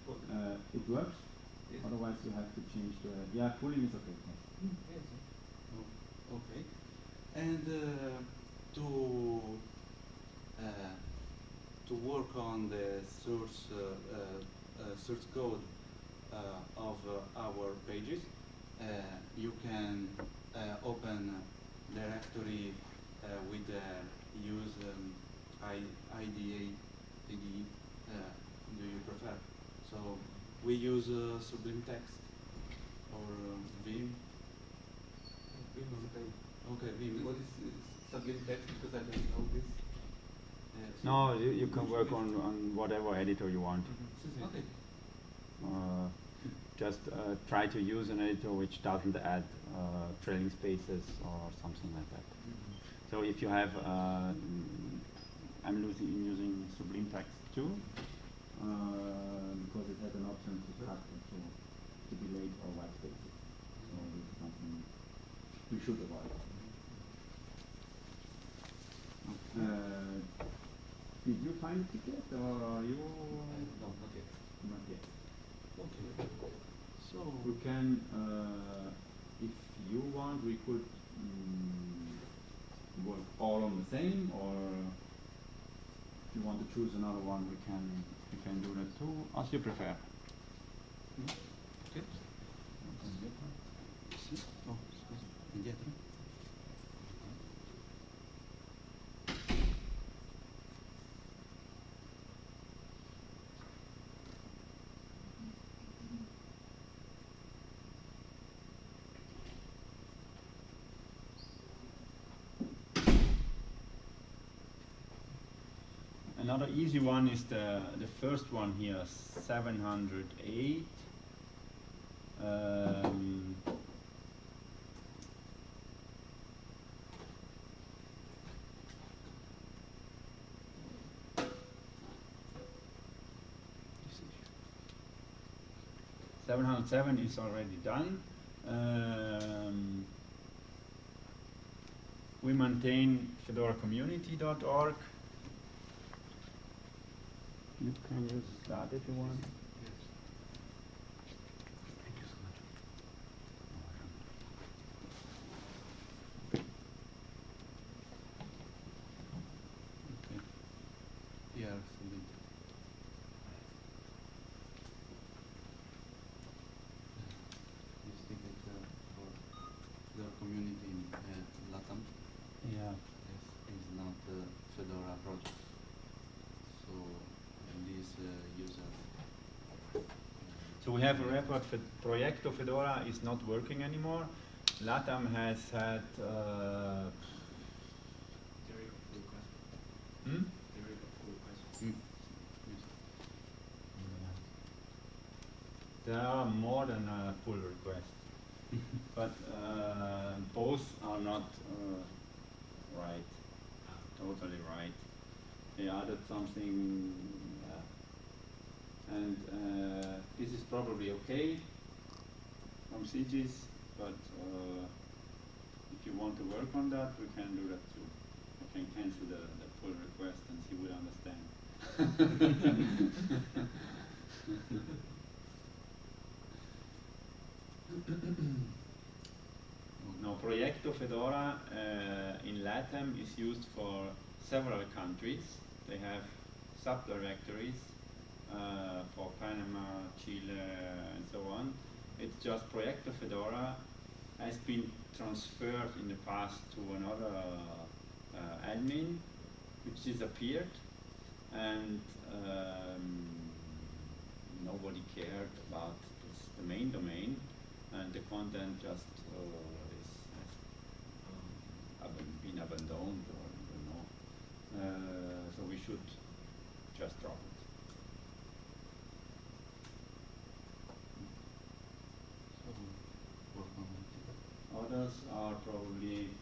Okay.
Uh, it works.
Yes.
Otherwise, you have to change the. Yeah, pulling is okay.
Yes.
Oh, okay. And uh, to uh, to work on the source uh, uh, source code uh, of uh, our pages, uh, you can uh, open directory uh, with uh, use um, I, IDA, IDE, uh, do you prefer? So we use uh, Sublime Text or um, Vim.
Vim is okay.
Okay, Vim.
What is Sublime Text? Because I don't know this.
Uh, so
No, you, you can work on, on whatever editor you want.
Okay.
Uh, just uh, try to use an editor which doesn't add uh, trailing spaces or something like that. So if you have, uh, mm, I'm losing, using Sublime Text too, uh, because it has an option to cut to, to delete or white spaces. So this is something we should avoid. Uh, did you find it yet, or are you?
No, not yet.
Not yet.
Okay. So
We can, uh, if you want, we could mm, work all on the same, or if you want to choose another one, we can we can do that too, as you prefer.
Okay.
Another easy one is the the first one here, 708. Um, Seven hundred seven is already done. Um, we maintain fedoracommunity.org. You can use that if you want.
Thank you so much. Okay. Here, submit. You stick it uh, for the community in uh, Latam.
Yeah.
Yes, is not uh, Fedora project. So uh, this uh, user.
So we have a report for Proyecto Fedora is not working anymore. LATAM has had uh, hmm?
Mm.
There are more than a pull request, but uh, both are not uh, right, totally right. They added something, uh, and uh, this is probably okay from CGs, but uh, if you want to work on that, we can do that too. I can cancel the, the pull request and he will understand. No, Proyecto Fedora uh, in LATAM is used for several countries. They have subdirectories for Panama, Chile, and so on. It's just Proyecto Fedora has been transferred in the past to another uh, admin, which disappeared, and um, nobody cared about this, the main domain, and the content just uh, is has um, been abandoned or I don't know. Uh, so we should just drop it.
So work on it.
Are probably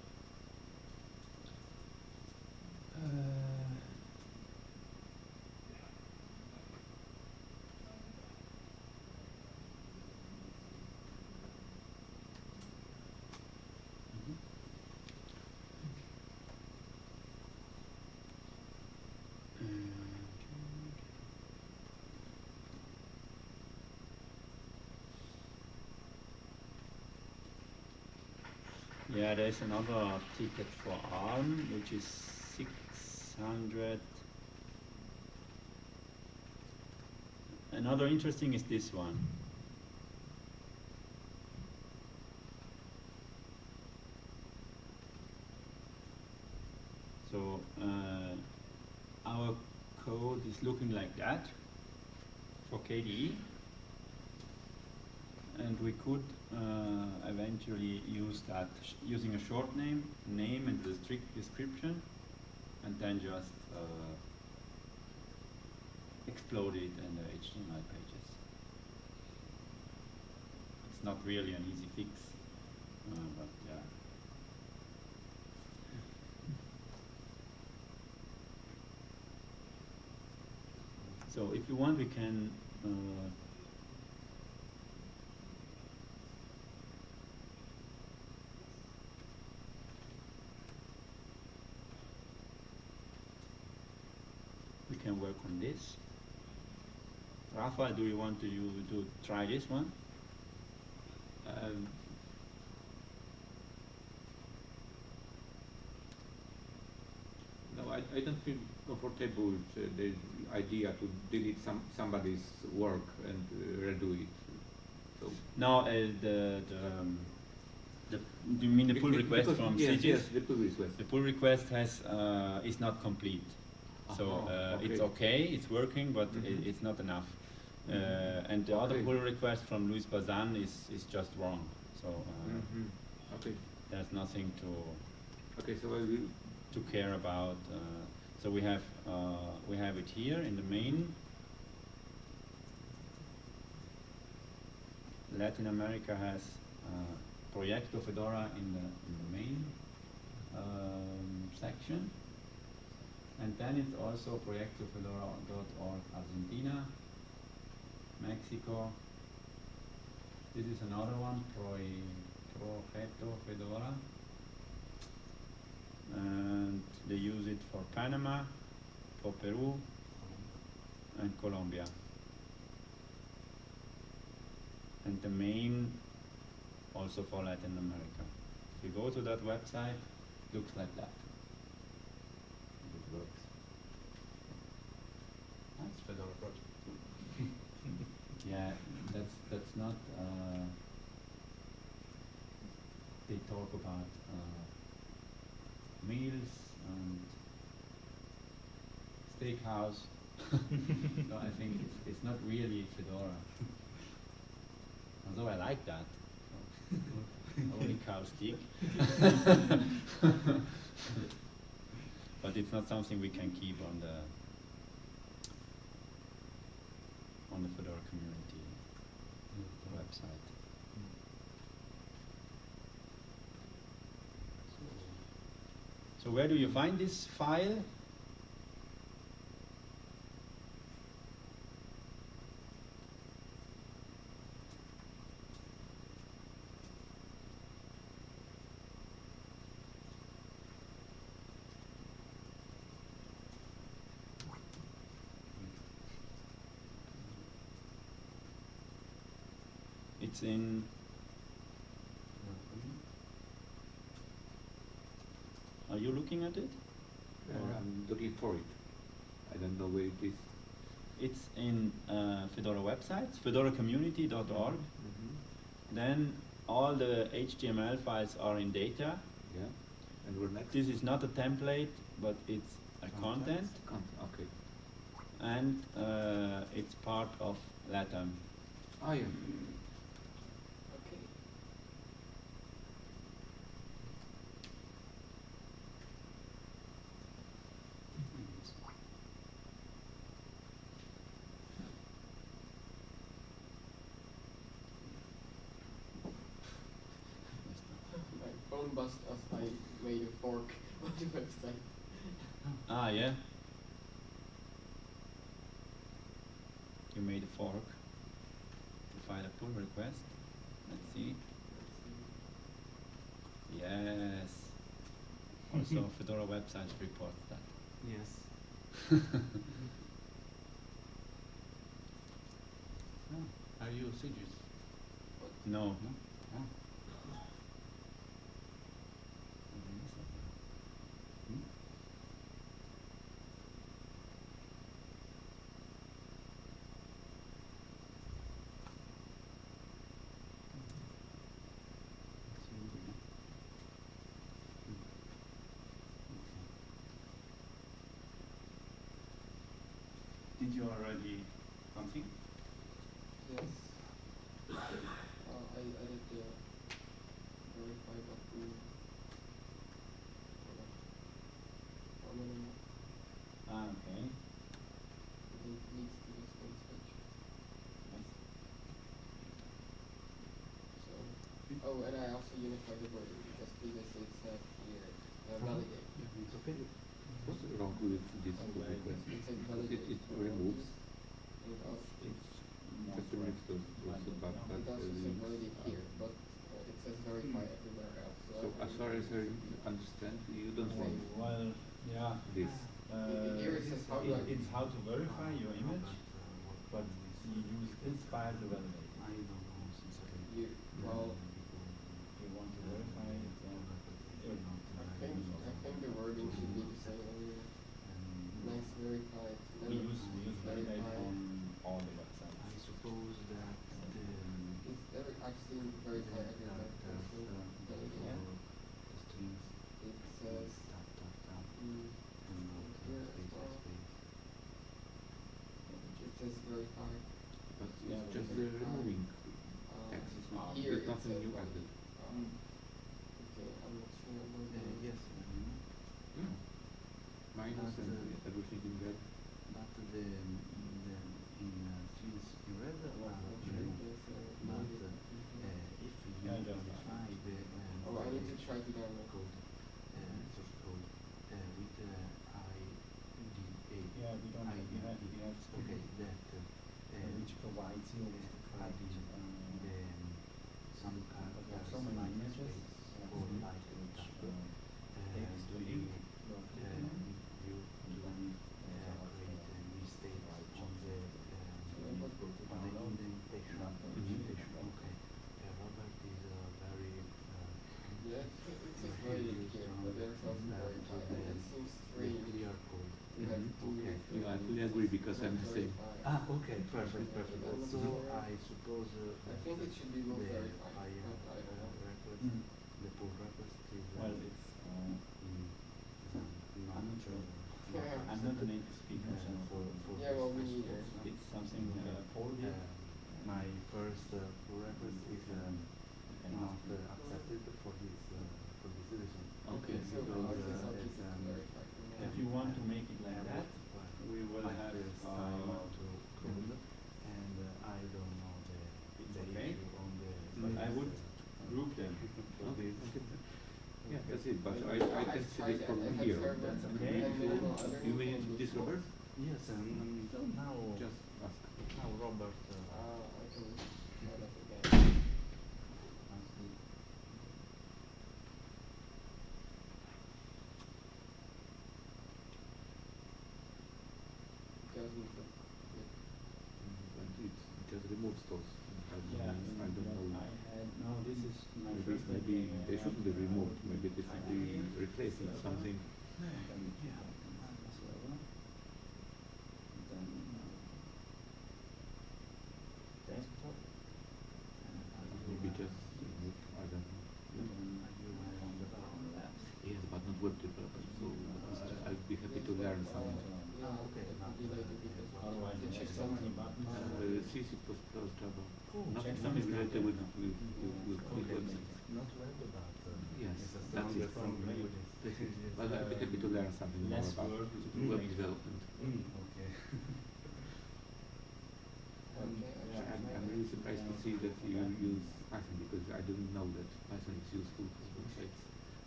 Yeah, there's another ticket for ARM, which is 600. Another interesting is this one. So uh, our code is looking like that for KDE. We could uh, eventually use that using a short name, name and the strict description, and then just uh, explode it in the HTML pages. It's not really an easy fix, uh, but yeah. So if you want, we can. Uh, we can work on this. Rafa, do you want to you to try this one? Um,
No, I, I don't feel comfortable with uh, the idea to delete some somebody's work and uh, redo it. So
no, uh, the the, um, the do you mean the pull request
because-
from
yes, yes, the pull request.
The pull request has uh, is not complete, so
Uh-huh,
uh, it's
okay.
okay, it's working, but i
Mhm.
it's not enough. Uh,
Mhm.
and the other pull request from Luis Bazan is is just wrong. So uh,
Mhm. Okay.
there's nothing to
Okay. So
to care about. Uh, so we have uh, we have it here in the main. Latin America has uh, Proyecto Fedora in the, in the main um, section. And then it's also proyectofedora.org Argentina, Mexico. This is another one, Proy- Proyecto Fedora. And they use it for Panama, for Peru, and Colombia. And the main also for Latin America. If you go to that website, looks like that. It works. That's Fedora project. Yeah, that's that's not. Uh, they talk about uh, meals and steakhouse. so I think it's, it's not really Fedora. Although I like that. Only cow stick. but it's not something we can keep on the on the Fedora community website. So where do you find this file? It's in. Are you looking at it?
Uh, I'm looking for it. I don't know where it is.
It's in uh, Fedora websites, fedoracommunity.org.
Mhm.
Then all the HTML files are in data.
Yeah. And we're next.
This is not a template, but it's a content,
Con- okay.
and uh, it's part of LATAM.
Ah, yeah.
Okay. My phone buzzed as I made a fork on the website.
Ah, yeah. You made a fork to file a pull request. Let's see. Yes. Also, Fedora website reports that.
Yes. Ah, Are you Sigis?
No.
No? Ah. Hmm?
Didn't you already something?
Yes. Uh, I added the verify button. Hold on. One minute.
Ah, okay.
It leads to this next page.
Nice.
So, oh, and I also unified the wording because previously it said here, uh, validate.
Okay. What's wrong with this
Oh,
request?
It
it, removes, it's just removes those, those uh,
said
links.
validate here, but uh, it says verify everywhere else.
So as far as I understand, you don't want
well, yeah.
this.
Uh, It's how to verify your image, but you use file to validate.
I don't know since I.
You, well,
If you want to verify it, then it-
I think, I think the wording should be the same everywhere. Nice verified.
we
never
use, we use validate
verified.
on all the
I
websites.
suppose that the.
It's very, I've seen verify everywhere.
that,
I've seen
uh.
Yeah.
the strings
It says,
tap tap tap
mm,
and not uh,
Here as
space
well.
space.
it says verify.
But
Yeah,
just
but-
uh, removing
Uh,
text. It's not, there's nothing new
validate.
added.
Um, okay, I'm not sure about
Uh,
the.
yes, um,
Yeah. Minus
But,
and
uh,
everything in red.
but the, the in uh, strings in red
Well,
are
okay,
blue.
yes, uh,
But
maybe.
uh, uh, if you
Yeah, just
modify the uh,
Oh, I need to try to download.
code, uh, source code uh, with uh, IDA.
Yeah, we don't have, you have, you have
Okay, that uh,
uh, which provides you with the
uh,
correct,
adding
uh,
the, some
but we have
characters
so many images,
space
uh,
or
which,
like
uh,
uh,
takes the
you,
link you are
uh,
clicking on,
you
and
do
then
uh,
uh,
create uh, mistakes on the
Yeah,
um,
but-
on the indentation.
Not the
indentation.
indentation.
Okay. Uh, Robert is uh, very uh,
Yeah, it says it says validate here, but there's also verify. And it seems strange
clear code.
to have
Mhm,
two
okay.
different
Yeah, I fully agree because I'm the same.
verify.
Ah, okay, perfect, perfect. So. I suppose uh,
I think it should be both
the
verified,
file
but I don't know.
uh, request,
Mm.
the pull request is uh,
well, it's, uh,
in, um,
I'm not sure.
Yeah.
I'm not a native speaker, so
Uh, for, for
Yeah, well, me
this
neither.
response.
it's something uh, Paul did.
Uh, my first uh, pull request is um,
And
not
after-
uh, accepted for this uh, for this reason.
Okay, so
because,
how is this
uh,
object
it's, um,
verified?
If you want to make it like
uh,
that,
what-
we will
my
have,
first
uh,
time to code, and uh, I don't know the,
It's
the
okay.
issue on the.
But I
space,
would
uh,
group them.
for
Okay,
this.
okay. Yeah, that's it, but I, I
I've
can see
tried
this
that.
problem here.
server
That's
and
okay.
You, mean this Robert?
Yes, and um, so now
Just ask.
now Robert. Uh,
I can try that again. Doesn't look good.
And it just removes those. I don't
Yeah,
I don't know.
No, this is my
Maybe,
first
maybe
idea.
they shouldn't be removed, maybe they should be replaced with something.
yeah.
Maybe just remove, I don't know. Yes, but not web developer, so uh, I'd be happy to learn something.
Yeah, okay, that would be later because
Otherwise,
check something.
Buttons.
C, C++, Java.
Oh,
Nothing,
check
nothing related with, with, with, with
Okay.
with websites.
Not web, but uh,
Yes, that's it.
from
Great.
languages.
That's it.
Yes.
Well, I'd be happy to learn something more
Less
about
work,
web
later.
development.
Mm, okay.
Okay, I
Yeah,
should
I'm,
try
I'm
that.
really surprised to see that you use Python because I didn't know that Python is useful for websites.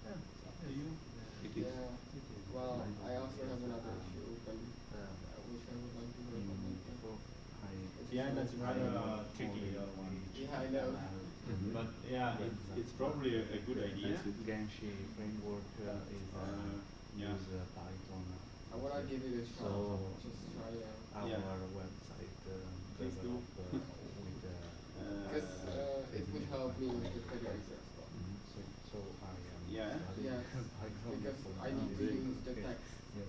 Yeah. Yeah, you.
It is.
Yeah,
It is.
well,
Mine
I also
is,
have another
um,
issue open,
um,
uh, which I would like to work on
in
later.
before I.
Yeah, that's rather uh,
I
tricky,
only
the other one.
page
Yeah, I know.
Mhm.
But yeah,
But
it's,
that's
it's probably a, a good idea.
That's it.
Genshi framework uh, is uh,
Uh, yeah.
use uh, Python.
I wanna give it a shot,
So-
just try it out.
Our
Yeah.
website uh,
Please do.
develop uh, with uh,
Cause, uh, it would help me with the federator as well.
mhm, so so I am
Yeah.
Yes,
Python
because
for
I need to
now.
use the text,
Yes.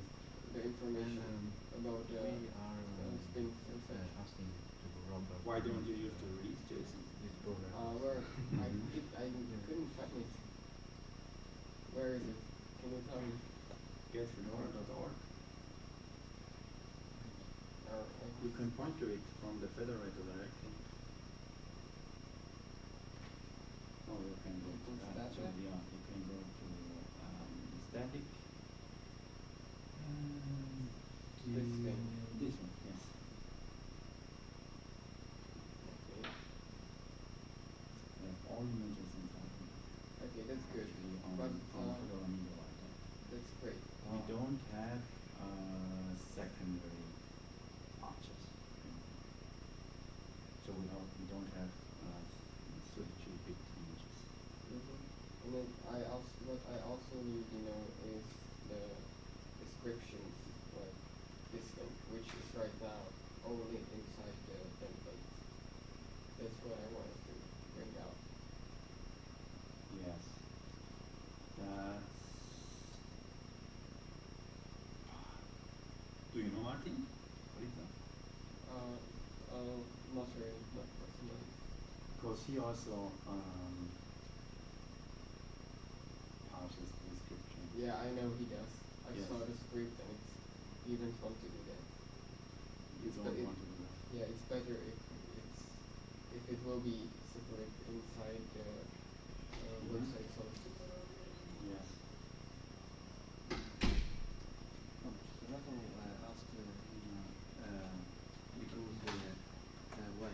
the information
And,
about the,
we are
uh,
um,
things and
uh,
such.
asking to Robert.
Why don't you use the release JSON?
this program?
Uh, where, I did, I couldn't find it. Where is it? Can you tell me?
Getfedora.org.
Uh, I
You can point to it from the federator directly. Or you can go
To
back to,
static?
yeah, you can go to um, static. Um,
This thing.
This one, yes.
Okay.
We have all images inside. here.
Okay, that's good.
Actually, on,
But
on Fedora Media
that's great.
We don't have uh, secondary arches. So we don't, we don't have uh, 32-bit images.
Then I also what I also need, you know, is the descriptions like this which is right now only inside the template. That's what I wanted to bring out.
Yes. That's. Do you know Martin? What is that?
Uh, uh, not really, not personally.
Because he also um, parses the description.
Yeah, I know he does. I
Yes.
saw the script and it's he to do that.
You
It's
don't want to do that.
Yeah, it's better if it's if it will be separate inside the uh,
Mhm.
website sources.
Yes.
Rafael uh, asked uh, uh, because the uh, why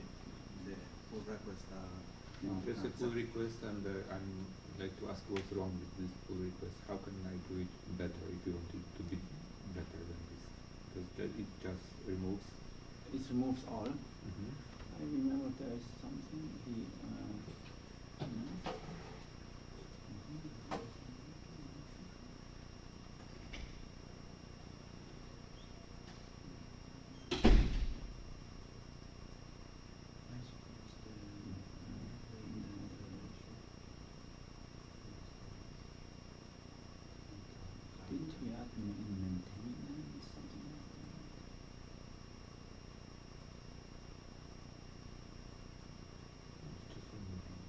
the pull request are
No,
There's a
uh,
pull request and uh, I'm like to ask what's wrong with this pull request. How can I do it better if you want it to be better than this? Because that it just removes.
It removes all.
Mhm.
I remember there is something he. Uh, no.
I suppose the,
Didn't we add in, in maintenance something like that?
It's just removing.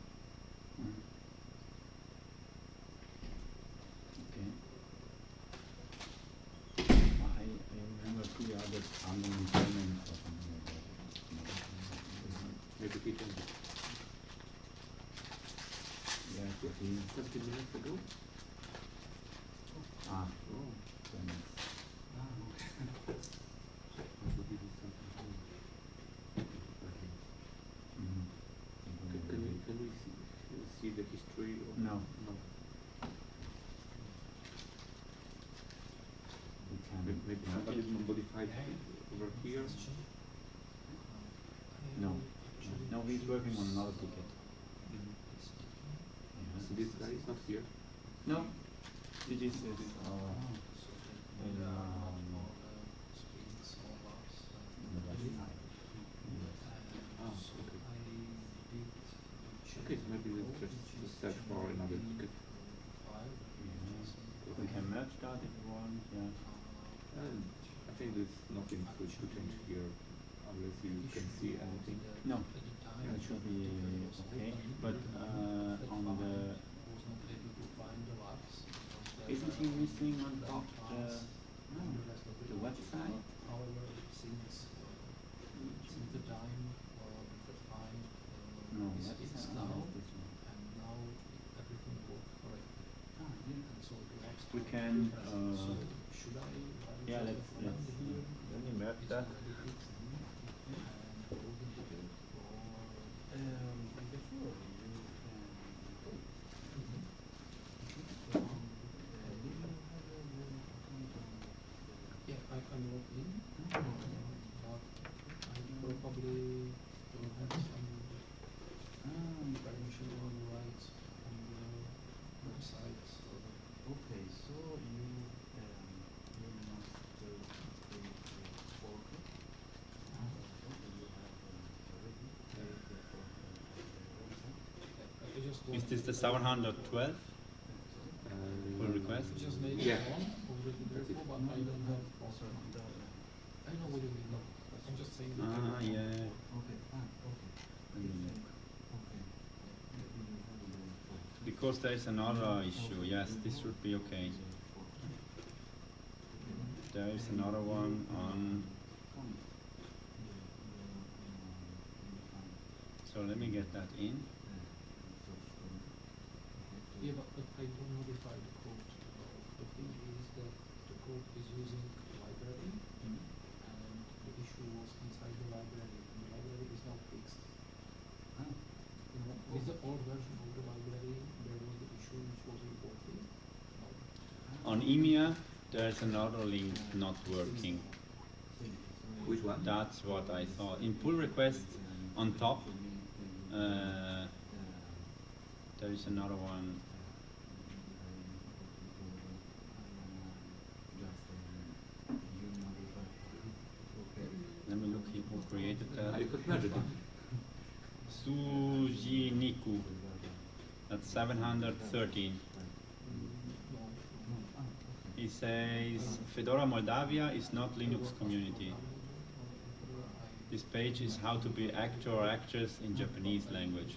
Mm. Okay. I, I two others or something like that. Yeah, could be.
15 minutes ago?
Ah,
Oh.
then it's.
ah, okay.
I thought this is something new.
Mm,
Can, can we, can we see, uh, see the history of?
No.
No.
we can.
May- Maybe somebody modified over here?
No. No, he's working on another ticket.
Mhm.
Yeah.
So this guy is not here?
No. It is, is, uh, in, um, on the website. Yes.
Okay. So maybe let's just, just search for another ticket.
We can merge that if you want, yeah.
And I think there's nothing to, to change here unless you can see anything.
No, that should be okay, but, uh, on the, isn't he missing on top the, no, the website?
However, since, uh, since the time, uh, the time, uh,
No,
is
website,
fixed
no,
now,
that's
and now everything works correctly.
Ah, yeah.
And so the next
We can, uh,
should I? write
yeah,
just
let's,
the
let's,
command here?
let me merge
It's
that.
already fixed, and close the ticket, or?
Um, before you can.
Um,
Uh, do you have a account on the?
Yeah, I can log in, uh, but I probably don't have some
Ah,
permission or rights on the website, so.
okay, so you, um, you must uh, create a portal. Uh, okay, you have uh, already created a portal on the website.
I I just
Is this the 712?
Uh,
Pull request?
I just made
Yeah.
one already before, but I don't have
Also,
also. I know what you mean, no, I'm just saying. that
Ah, yeah.
okay, ah, okay.
Let me
It's,
look.
Okay. Let me have the portal.
Because there is another issue. Yes, this should be okay. There is another one on
So let me get that in.
Yeah, but, but I don't modify the code. Uh, the thing is that the code is using library, and the issue was inside the library, and the library is not fixed. You know, with the old version of the library, there was the issue which was reported.
On EMEA, there's another link not working.
Which one?
That's what I saw. In pull request on top, uh, there is another one. Let me look here who created that.
I could.
Sujiniku. That's 713. He says Fedora Moldavia is not Linux community. This page is how to be actor or actress in Japanese language.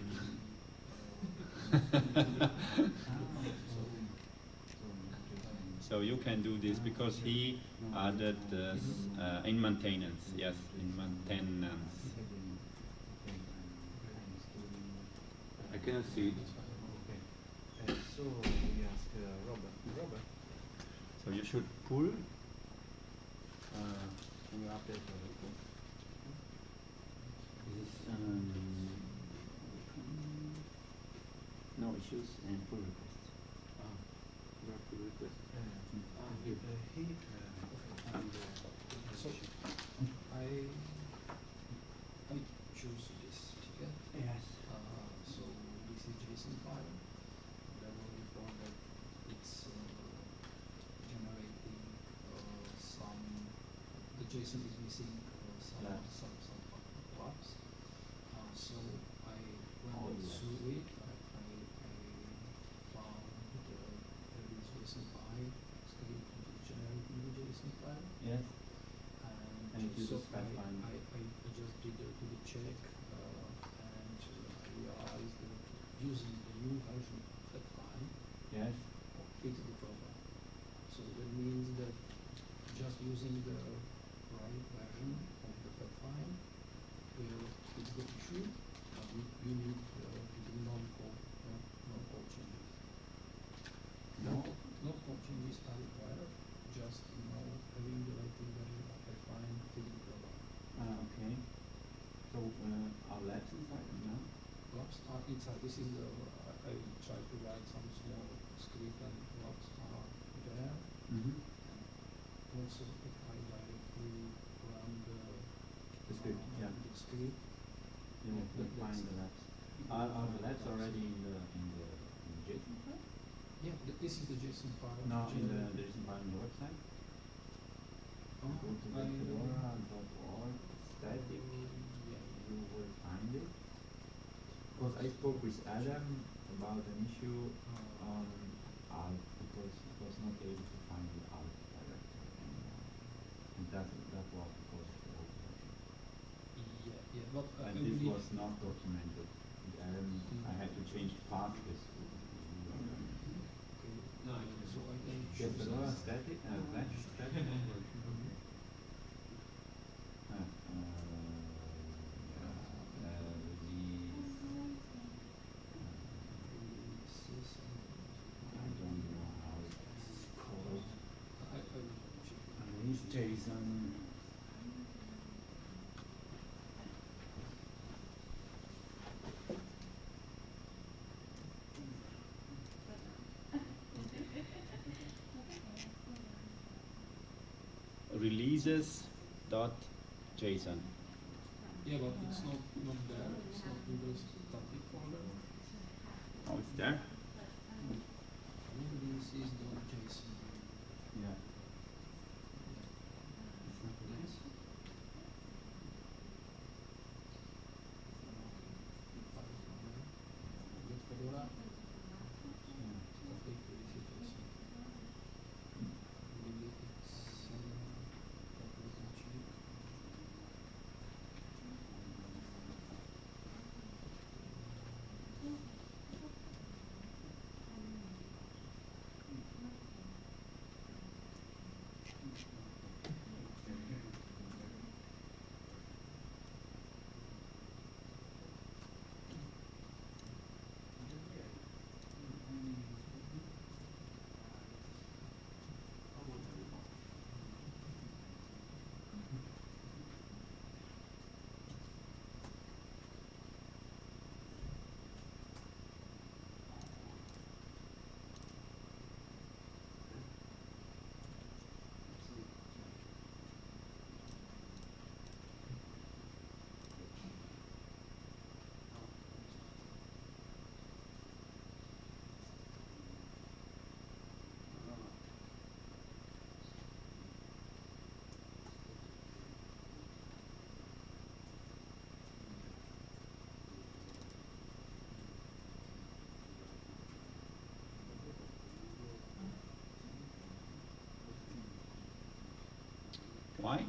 so you can do this because he added this uh, in maintenance. Yes, in maintenance.
I cannot see it.
So we ask uh, Robert. Robert,
So you should pull.
uh, can you update the report?
This um, no issues and pull requests.
Ah,
Where to request?
uh,
Ah,
uh, he uh, and uh,
So I I choose this ticket.
Yes.
Uh, so this is JSON file. There will be found that it's uh, generating uh, some. The JSON is missing uh, some
Labs.
some some blocks. Uh, so I
All
went
labs.
through it. I, I, I found the there is JSON file script which is generating the JSON file.
Yes.
And so
uses
I, I, I, just did a, a check uh, and uh, I realized that using the new version of that file
Yes.
fixed the problem. So that means that just using the right version of the file will fix the issue, but you need Logs inside. This is the, I I tried to write some small script and logs are there.
Mm-hmm.
Also, if I directly run the,
The script,
uh,
yeah.
the script,
You will
That-
find the labs. Are, are the labs already in the in the, in the JSON file?
yeah, th- this is the JSON file.
No, in the
generated.
there is file on the website.
Oh,
Go to
I-
fedora.org static.
Yeah.
You will find it. Because I spoke with Adam about an issue
Uh,
on Alt because he was not able to find the Alt directory anymore. And that that was because of the old version.
Yeah, yeah, but I
And this was not documented. And I had to change path with
Okay, so I can
Fedora
this.
static, uh, static.
Mhm.
Uh, uh, yeah, uh, release.
Releases and-
I don't know how it's called.
I, I will check.
Release JSON. Releases dot JSON.
Yeah, but it's not, not there, it's not in the static folder.
Oh, it's there?
Releases
Why?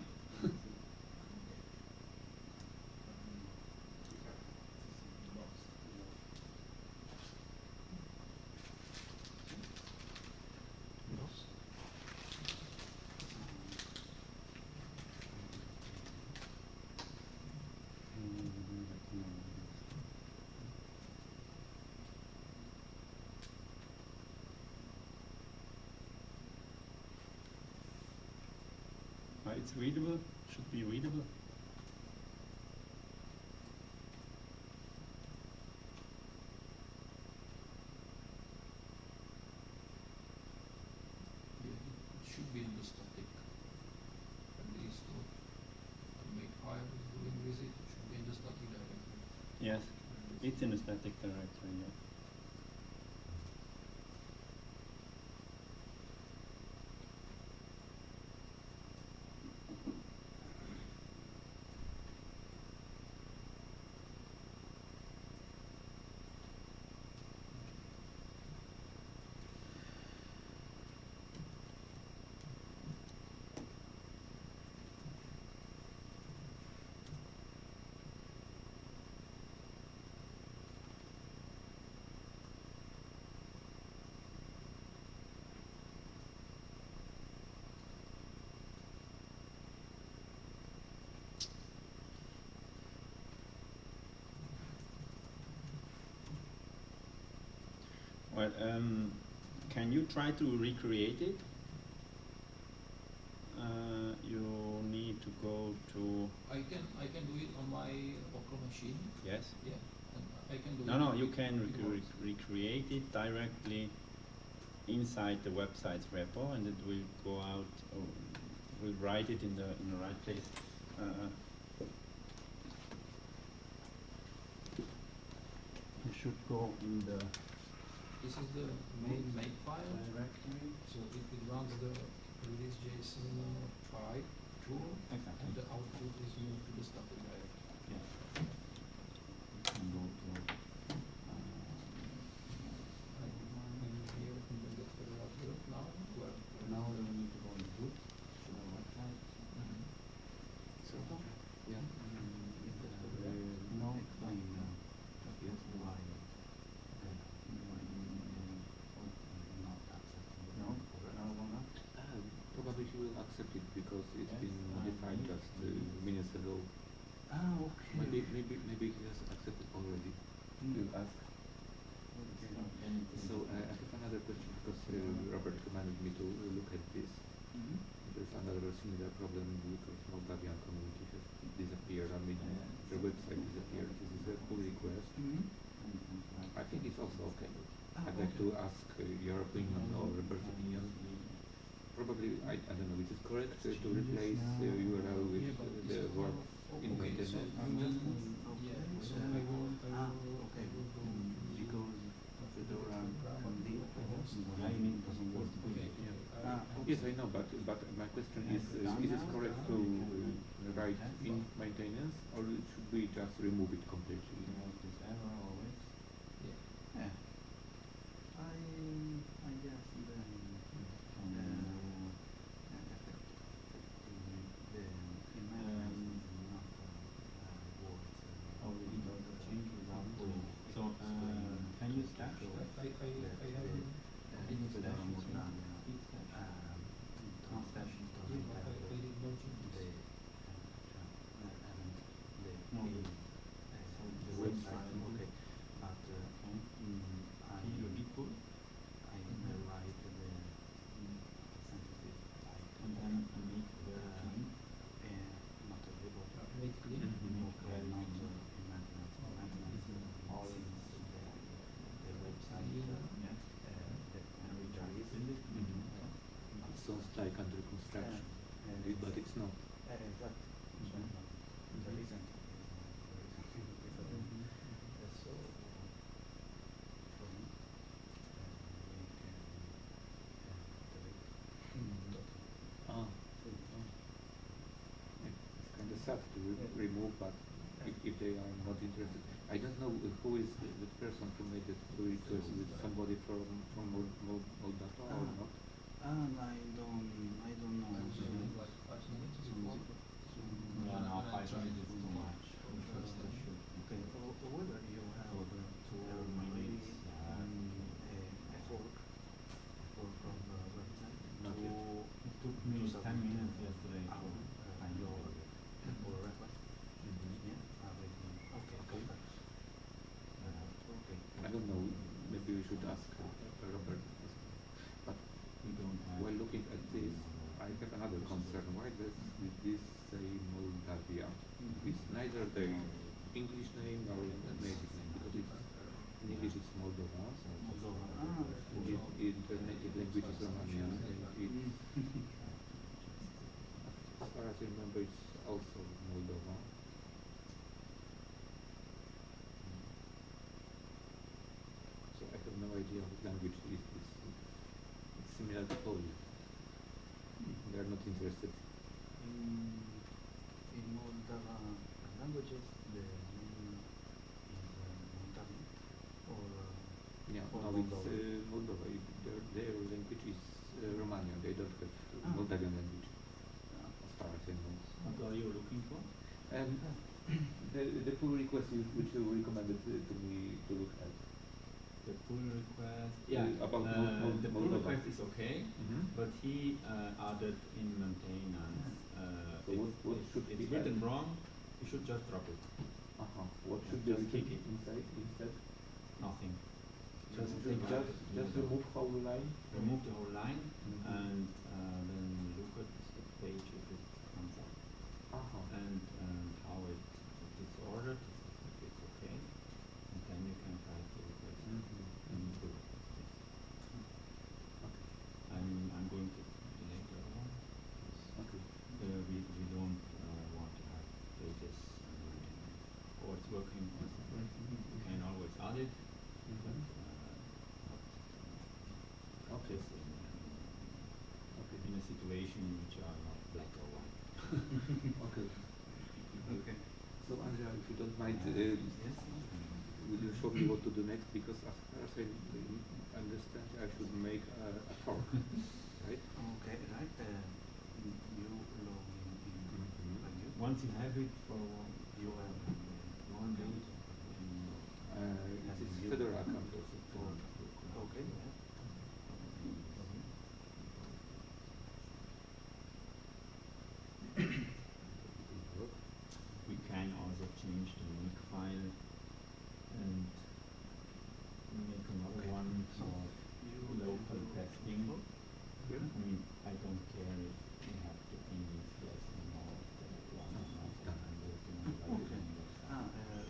It's readable, should be readable.
Yeah, it should be in the static. At least what Makefile is doing with it, it should be in the static directory.
Yes, it's in a static directory, yeah. Well, um, can you try to recreate it? Uh, you need to go to
I can I can do it on my local machine.
yes.
Yeah, and I can do
No,
it.
no, you can rec-
works.
rec- recreate it directly inside the website's repo, and it will go out. Or will write it in the in the right place. Uh, you should go in the
This is the main make file.
directory.
So it, it runs the release JSON uh, try tool,
Exactly.
and the output is moved to the static directory.
Yeah. You can go to. Uh,
And here in the get federal group now, where
now we need to go in root to the website.
So
Yeah. No, I know. Yes, why? No, no, one up.
Uh, probably he will accept it because it's been
uh,
modified just uh, minutes ago.
Ah, okay.
Maybe, maybe, maybe he has accepted already. You ask. So uh, I have another question because uh, Robert commanded me to look at this.
Mhm.
There's another similar problem because Moldavian community has disappeared. I mean,
Yes.
the website disappeared. This is a pull request.
Mhm.
I think it's also okay.
Ah,
I'd like
okay.
to ask uh, your opinion or Robert's opinion. Probably, I, I don't know, is it correct uh, to replace uh, URL with
Yeah, but
uh,
this
the
is
word
now-
in
okay, so
maintenance?
I will, yeah, so I will, I
Ah,
will, I
okay.
will go.
Because Fedora
Program
only
host.
Lightning doesn't work.
Okay,
Ah,
I-
Yes, I know, but but my question is, uh, is it correct to uh, write in maintenance or it should we just remove it completely?
this error always.
yeah.
Yeah. I I guess then uh, the imagination is not uh, words.
Oh, we need to change without doing. So, uh, can you stash that?
I, I, I have,
Can you stash it?
Git
Git stash.
um,
Can't stash it.
yeah, but I, I did no changes.
No,
the-
the
the
website,
website.
okay, but uh,
Okay.
mm, I
Can you git pull?
I will write the sensitive type
And then I make the
uh,
clean.
uh, not available.
Uh, Make clean.
Mhm.
Okay, not uh, in maintenance, maintenance, all in the, the website, uh,
Yes.
uh, the
And we try to
entries.
build it.
Mhm.
Uh,
It sounds like under construction,
uh,
it- but it's not.
Uh, exact. So,
Mhm.
but the
Mhm.
reason is not the reason is different. Uh, so, for me, uh, we can uh, delete
Ah. Yeah, It's kind of sad to re- remove, but if, if they are not interested, I don't know who is the, the person who made the request. Is it somebody from from Mol- Mol- Moldova or
Ah.
not?
And I don't, I don't know.
Five
so-
minutes, like five minutes is
so-
No, no, five minutes is too much.
First session.
Okay, or, or whether you have
For
uh,
two
uh,
minutes, yeah.
um, a, a fork, or from the website
Not
to.
It took
to
me ten minutes yesterday
our,
to
uh,
find
your
your
or request. Yeah, everything. Okay, perfect. Uh, okay.
I don't know, maybe we should ask uh, Robert. But
We don't have.
while looking at this, I have another concern. Why does this say Moldavia? It's neither the English name nor the native name, because it's, in English it's Moldova.
Moldova. Ah,
And it, it, the native language is Romanian, and it, as far as I remember, it's also Moldova. So I have no idea what language it is. It's, it's similar to Polish. They are not interested.
In, in Moldova languages, the name is uh, Moldavian or uh,
Yeah,
or
no, it's
Moldova.
uh, Moldova. It, their, their language is uh, Romanian. They don't have
Ah.
Moldavian language, as far as I know.
What are you looking for?
And the, the pull request which you recommended uh, to me to look at.
The pull request. Yeah.
about
uh,
Mol- Mol-
the pull request is okay, but he uh, added in maintenance. Uh,
So
it-
what- what
it's-
should
it's
be
written
added?
wrong? You should just drop it.
Uh-huh. What should be
just kick it.
inside instead?
Nothing.
Just,
Just
just, just, just
the-
remove whole line.
Remove the whole line
Mhm.
and uh, then look at the page if it comes up
Uh-huh.
and um, how it if it's ordered, if it's okay, and then you can try to replace it
Mhm.
and do it. Yes. I'm I'm going to delete the other one. 'cause,
Okay.
Uh, we we don't uh, want to have pages uh, or it's working. You can always add it, but
Mhm.
uh, not uh,
Okay.
just in,
Okay.
in a situation in which are not black or white.
Okay.
Okay.
So Andrea, if you don't mind, uh,
Yes.
will you show me what to do next? Because as far as I understand, I should make a, a fork, right?
Okay, right. Uh, you log in in
Mhm.
you.
Once you have it for
You have uh,
one day,
Uh, it is Fedora account also.
Okay.
we can also change the link file and make another
Okay.
one
So
for
you
local
you-
testing.
Yeah.
I mean, I don't care if we have to be less than all the one or not,
Yeah.
I'm working on the
Okay.
website.
Ah, uh,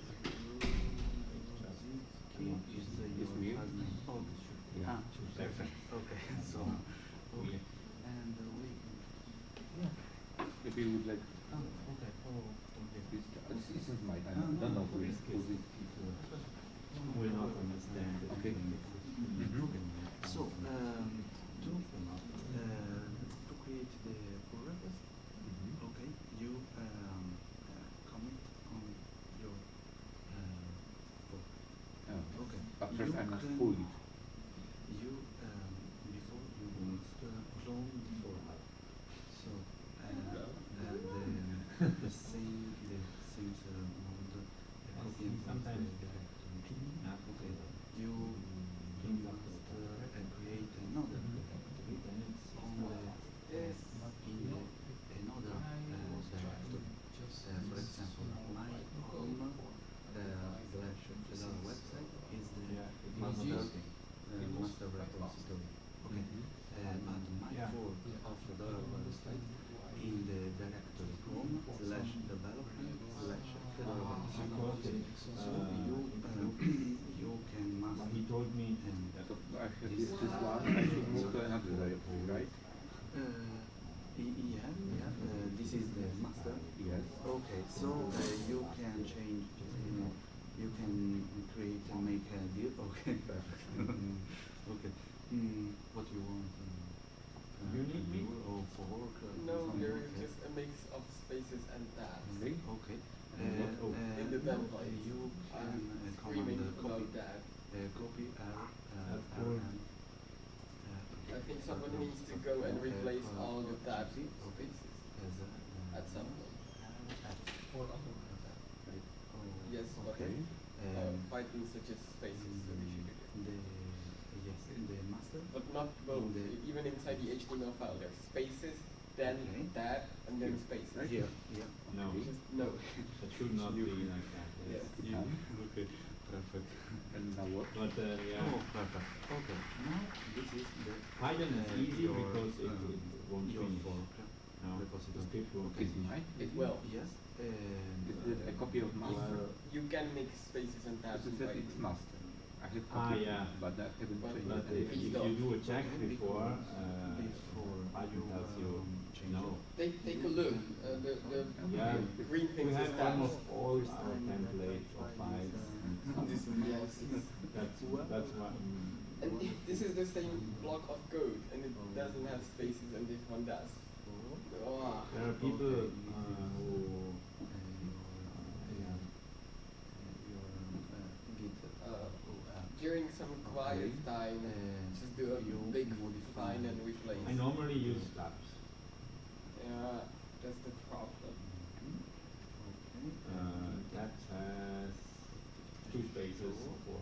Just
key
want
is
to
uh,
It's
your
me.
first name. Oh, this should be.
Yeah.
Ah, perfect. Okay, so okay, and uh, we. Yeah.
Maybe you would like
Ah, okay. Oh, okay.
this. This isn't mine. I
Ah, no,
don't know who is
okay.
who is.
People will not understand it.
Okay.
Mhm. Okay. So um, to uh, to create the pull request,
Mhm.
okay, you um, uh, comment on your uh, fork.
Oh.
Okay.
But first
You
I must
can-
pull it.
You um, before you must uh, clone the fork. So uh, and the, same the same uh, and paste
sometimes
the directory.
Not
Okay.
the-
You
Clean
you
up
must
the
uh,
directory.
uh, create another
Mhm.
directory
Then it's
on the uh, in the another uh, directory. Uh, for example, my home uh, slash Fedora website is the
Yeah, it
master
is.
uh, master repository. Okay.
Mhm.
Uh, but my
Yeah.
fork of Fedora website in the directory home slash development slash Fedora website.
Because it,
So
uh,
you
it
uh,
looks-
you can
But
master
he told me
and
that
So I have this, this one. I should move to another directory, right?
Uh, y- yeah, yeah. Uh, this is the master.
Yes.
Okay, so uh, you can change. Uh, you can create and make a deal. Okay, perfect. okay. Mm, what you want? Uh,
You need me?
rule or fork? Uh,
No,
something
there
like
is
that?
just a mix of spaces and tabs.
Really?
Okay. Uh,
And what- oh,
uh,
in the
no,
template.
you can
I'm
uh,
screaming
command uh,
about
copy.
that.
Uh, copy R uh,
That's
R
cool.
N. Uh, okay.
I think someone needs to go and replace all the tabs with
Okay.
spaces
As a, uh,
at some point.
Or other
Yes, but
Okay.
uh,
Um,
Python suggests spaces, so we should do.
The, yes, in the master.
But not both.
the-
E- Even inside the HTML file, there's spaces, then
Okay.
tab, and then spaces.
Here, here.
No.
Just no.
That should not be like that.
Yes.
Yeah. Okay. Perfect.
And now what?
But uh, yeah,
Oh, perfect. Okay. Now this is the
Python is
uh,
easy
your,
because it,
um,
it won't
your
finish.
fork
No, the
repository.
script won't
Okay.
Is mine?
It will.
Yes. And
Is it a copy of master?
Well,
You can make spaces and tabs
Because
in
it said it's master. I have
Ah,
copy,
yeah.
but I haven't
But-
changed
But if, if you do a check
Okay,
before,
because
uh,
before
Python
you,
tells you
um, change
no.
Take take a look. Uh, the the
Yeah,
green
we
things is
have
tabs.
almost all our templates or files.
This
stuff.
yes.
That's that's why.
And it, this is the same block of code, and it doesn't have spaces, and this one does. Oh,
There are people
Okay.
uh, who
Uh, your,
yeah.
your uh, Git.
Uh,
oh, uh,
during some quiet
Okay.
Time,
Uh,
just do a
you
big
modify
find and replace.
I normally use tabs.
Yeah, that's the problem.
Okay.
Uh, tabs has two spaces or four.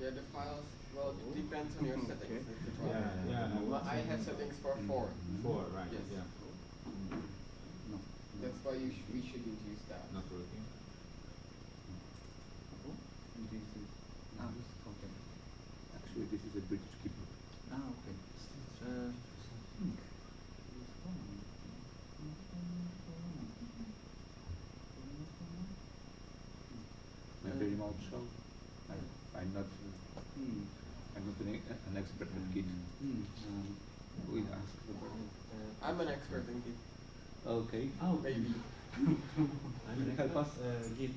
Yeah, the files. Well, it depends on your settings. That's the.
Yeah, yeah.
Well, I have settings for four.
Four, right?
Yes.
Yeah.
No.
That's why you sh- we shouldn't use that.
Not working.
Oh, This is. Ah, okay.
Actually, this is a British keyboard.
Ah, okay. Uh, hmm. This one.
Maybe
Uh,
remote show. I, I'm not.
Hmm.
I'm not an, e- an expert at Git.
Hmm. Um,
We ask the
uh,
I'm an expert in Git.
Okay.
Oh,
Maybe.
Can you help us? Uh, Git.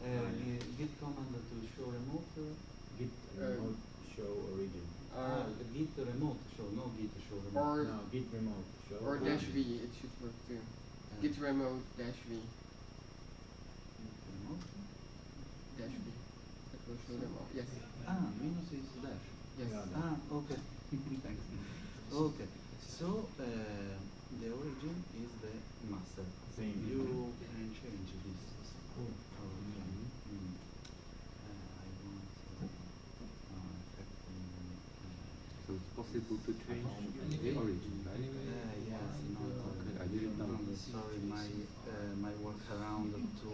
Uh,
Ah, yeah.
Git command to show remote. Uh,
Git
Uh,
remote show origin.
ah,
Uh,
Git remote show, no Git show remote.
or
No, git remote show.
or
origin.
dash V. It should work too.
Uh,
Git remote dash V.
Git remote.
Dash V. That will show them all. Yes.
Ah, minus is dash.
Yes.
Yeah,
Ah, okay. Thanks. Okay. So uh, the origin is the master.
Same.
You can change this.
Cool.
Okay. Mm. Uh, I want uh, uh,
So it's possible to change the origin, right?
uh, yes, no,
Okay, I didn't know.
no, Sorry, my uh, my workaround to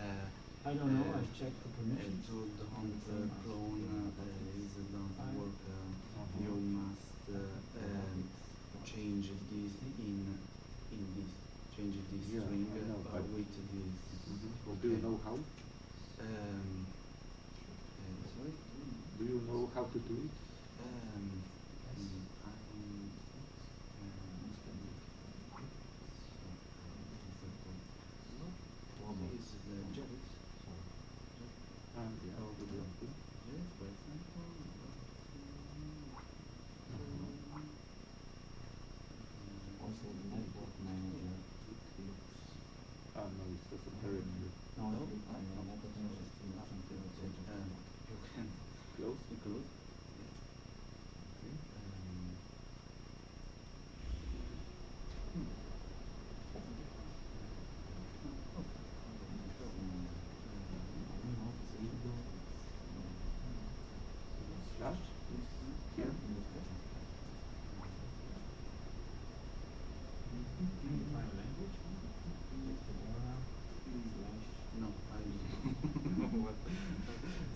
uh,
I don't know.
Uh,
I checked the permissions.
to don't uh, clone uh, is don't work. Uh, you must uh, um, change this in in this. Change this
Yeah,
string
know,
uh, with this.
Mhm. Do you know how?
Um, uh, sorry.
Do you know how to do it?
Um, mm, I'm, um, is the Jeff.
Ah, yeah.
Oh,
good
yeah.
one.
Jeff, for example.
Also, the network manager looks.
Ah, no, it's a parent.
No,
No,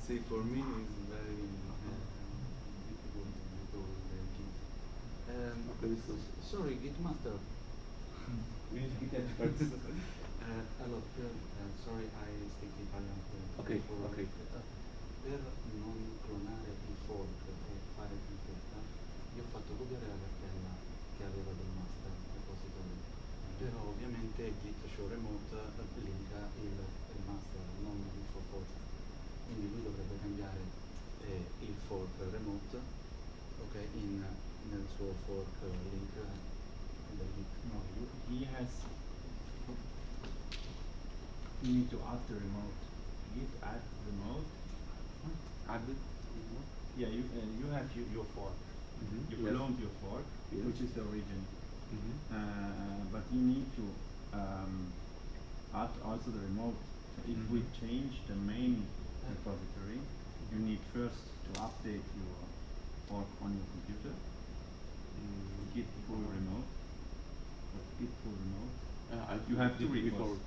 See, for me, it's very uh, difficult all the Git. Um, sorry, Git master.
we need Git experts.
Uh, hello, uh, uh, sorry, I speak Italian. uh,
Okay,
for-
okay.
uh, per non clonare il fork e fare in fretta, io ho fatto copiare la cartella che aveva del master repository. Però ovviamente Git show remote eh, linka il, il master, non il suo lui dovrebbe cambiare eh, il fork remote ok, in, nel suo fork link.
No, you, he has. You need to add the remote. Git add remote.
Add it?
Yeah, you uh, you have your, your fork.
Mhm,
You
yes.
cloned your fork,
Yes.
which is the origin.
Mhm.
Uh, but you need to um, add also the remote. So if we
Mhm.
change the main repository, you need first to update your fork on your computer.
Mm,
Git pull remote. Or Git pull remote.
uh,
You have two repos.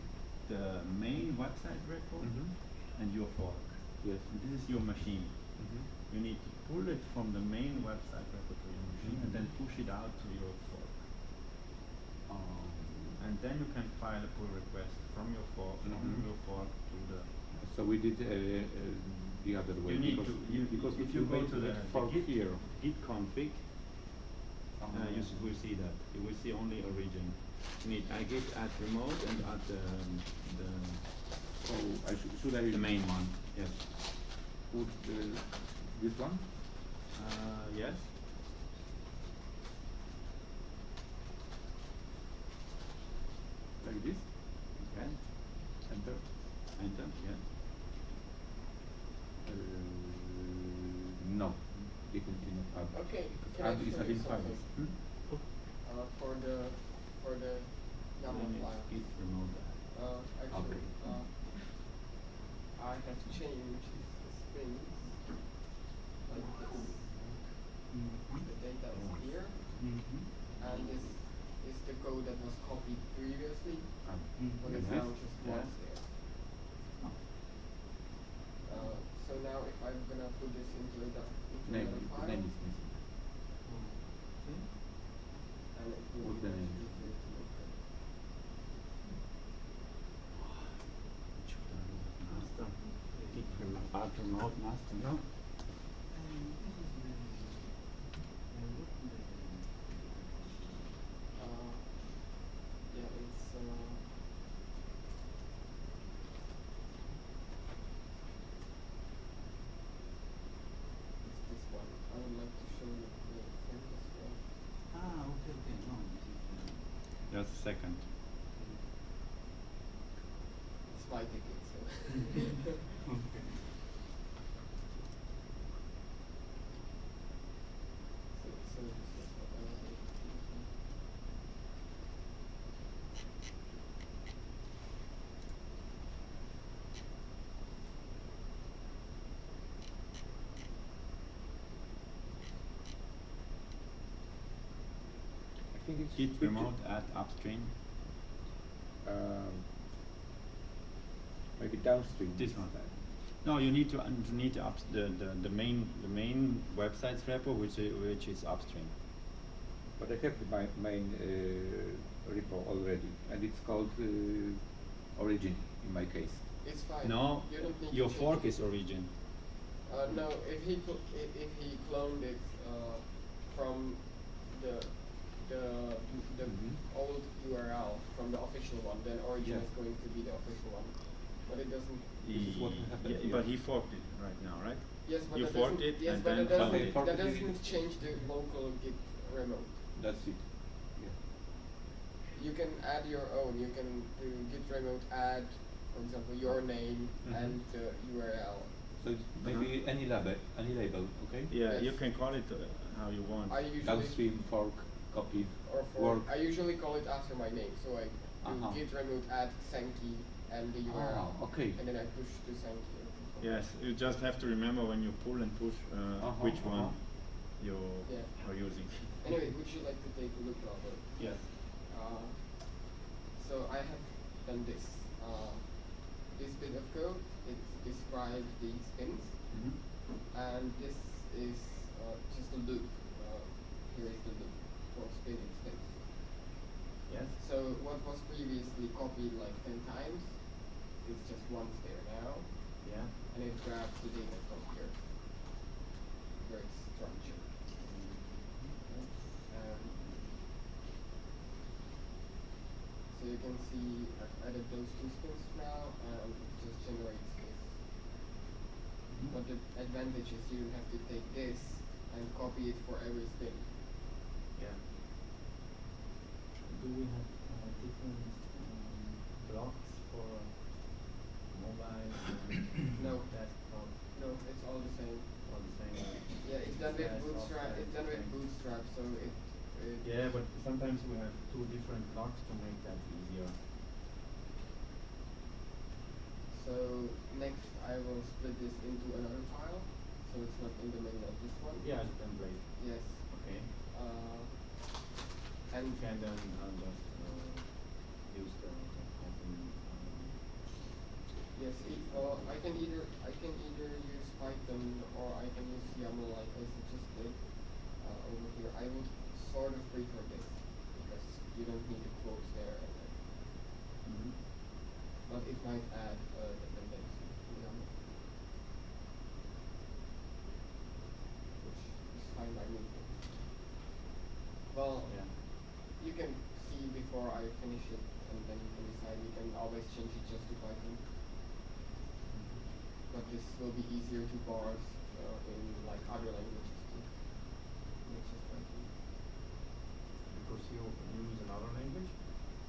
The main website repo
Mhm.
and your fork.
Yes.
And this is your machine.
Mhm.
You need to pull it from the main website repo to your machine and then push it out to your fork.
Um,
And then you can file a pull request from your fork, from
Mhm.
your fork to the.
So we did uh, uh, the other way.
You need
because
to- you-
because
if you
you
go to the- the Git-
here,
Git config, uh, you
um,
s- will see that. You will see only origin. You need I git add remote and add the, um, the,
so I should should I
the main one. Yes.
put the, this one?
Uh, yes.
Like this?
Okay.
Enter.
Enter. Yes.
Uh, no. Definitely not add.
Okay,
Because
can I
add is
show you
identified.
something?
Hmm?
Uh, for the for the YAML
Then
file.
it's git remote.
Uh, actually,
Okay.
uh, I have changed the strings like this. The data is here,
Mhm.
and this is the code that was copied previously,
Ah,
but
like
it's
this?
now just
Yeah.
once there. Uh, so now if I'm gonna put this into a doc- into
Name,
another file,
name is missing. Hmm?
and it
What's the
much
name?
easier to look at.
Master. Git remote. Master. No.
Uh, yeah, it's uh, it's this one. I would like to show you the thing as well.
Ah, okay, okay. No, this is. uh,
Just a second.
It's my ticket, so.
Okay.
so, so this is what I was able to do.
I think it's
Git remote add upstream.
Um, maybe downstream.
This one. No, you need to and you need to ups the, the, the main the main websites repo which i- which is upstream.
But I have my, main uh, repo already, and it's called uh, origin in my case.
It's fine.
No,
you don't need
your
to
fork
change
is origin.
Uh, no, if he if, if he cloned it uh, from the the the
Mhm.
old URL from the official one, then origin
Yeah.
is going to be the official one. But it doesn't.
This is what
He-
happened
yeah, but he forked it right now, right?
Yes, but
You
that
forked
doesn't.
it
yes,
and
but
then
that doesn't. That doesn't change the local Git remote.
That's it. Yeah.
You can add your own. You can do Git remote add, for example, your name
Mhm.
and the URL.
So it's maybe any label, any label, okay?
Yeah, you can call it uh, how you want.
I usually
Downstream, fork, copy,
or for
work.
I usually call it after my name. So I do
Uh-huh.
git remote add Sankey and the URL.
Ah, okay.
And then I push to Sankey. or.
Yes, you just have to remember when you pull and push uh,
Uh-huh,
which one
uh-huh.
you
Yeah.
are using.
Anyway, would you like to take a look, Robert?
Yes.
Uh, so I have done this. Uh, this bit of code, it describes the spins,
Mhm.
and this is uh, just a loop. Uh, here is the loop for spinning spins.
Yes.
So what was previously copied like 10 times is just once there now,
Yeah.
and it grabs the data from here, where it's structured. Um, so you can see I've added those two spins now, and it just generates this. But the advantage is you don't have to take this and copy it for every spin.
Yeah.
Do we have uh, different um, blocks for mobile, and
No.
desktop,
No, it's all the same.
all the same?
so it, done with bootstrap It's done with Bootstrap, so it
Yeah, but sometimes we have two different blocks to make that easier.
So next I will split this into another file, so it's not in the middle of this one.
Yeah, template.
Yes.
Okay.
Uh,
And
and
you can then uh, just uh, use the, the Python. Um,
yes, it, uh, I can either I can either use Python or I can use YAML like I suggested uh, over here. I would sort of prefer this because you don't need the quotes there, and,
mhm.
but it might add uh, dependency to YAML, which is fine by me. Well,
Yeah.
You can see before I finish it, and then you can decide. You can always change it just to Python. But this will be easier to parse uh, in like other languages too. Not just Python.
Because you use another language.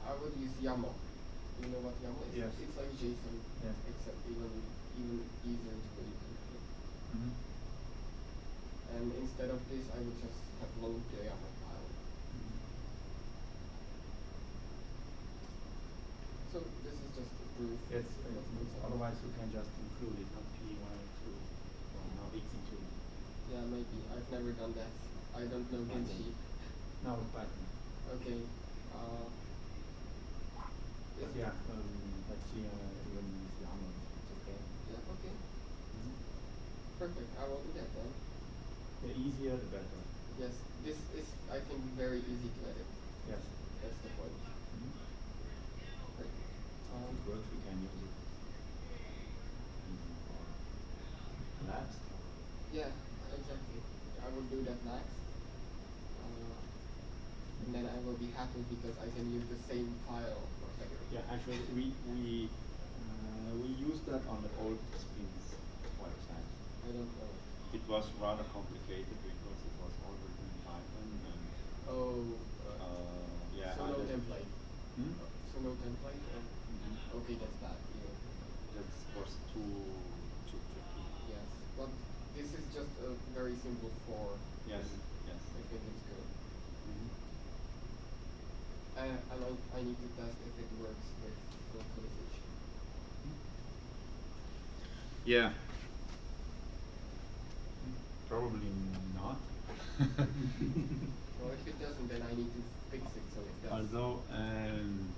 I would use YAML. You know what YAML is?
Yes.
It's like JSON,
Yeah.
except even even easier to read.
Mm-hmm.
And instead of this, I would just have load the YAML file. So this is just a proof.
It's, it's, otherwise you can just include it, not P102, or now exe2.
Yeah, maybe. I've never done that. I don't know. Genshi.
Now with Python.
Okay. Uh,
But yeah, um, let's see, uh, even use YAML, it's okay.
Yeah, okay.
Mhm.
Perfect. I will do that then.
The easier, the better.
Yes, this is, I think, very easy to edit.
Yes.
That's the point.
Mhm.
Great.
Works, we can use it even for labs.
yeah, exactly. I will do that next. Uh, and then I will be happy because I can use the same file for Fedora.
Yeah, actually, we we uh, we used that on the old Spins website.
I don't know.
It was rather complicated because it was all written in Python and
Oh,
uh, yeah.
so
I
no
don't-
template.
Hmm?
So no template? Or?
Mhm.
Okay, that's bad. Yeah.
That was too too tricky.
Yes, but this is just a very simple for.
Yes, yes.
I think it's good.
Mhm.
Uh, and I, I need to test if it works with localization.
Yeah.
Probably not.
Well, if it doesn't, then I need to fix it so it does.
Although, um,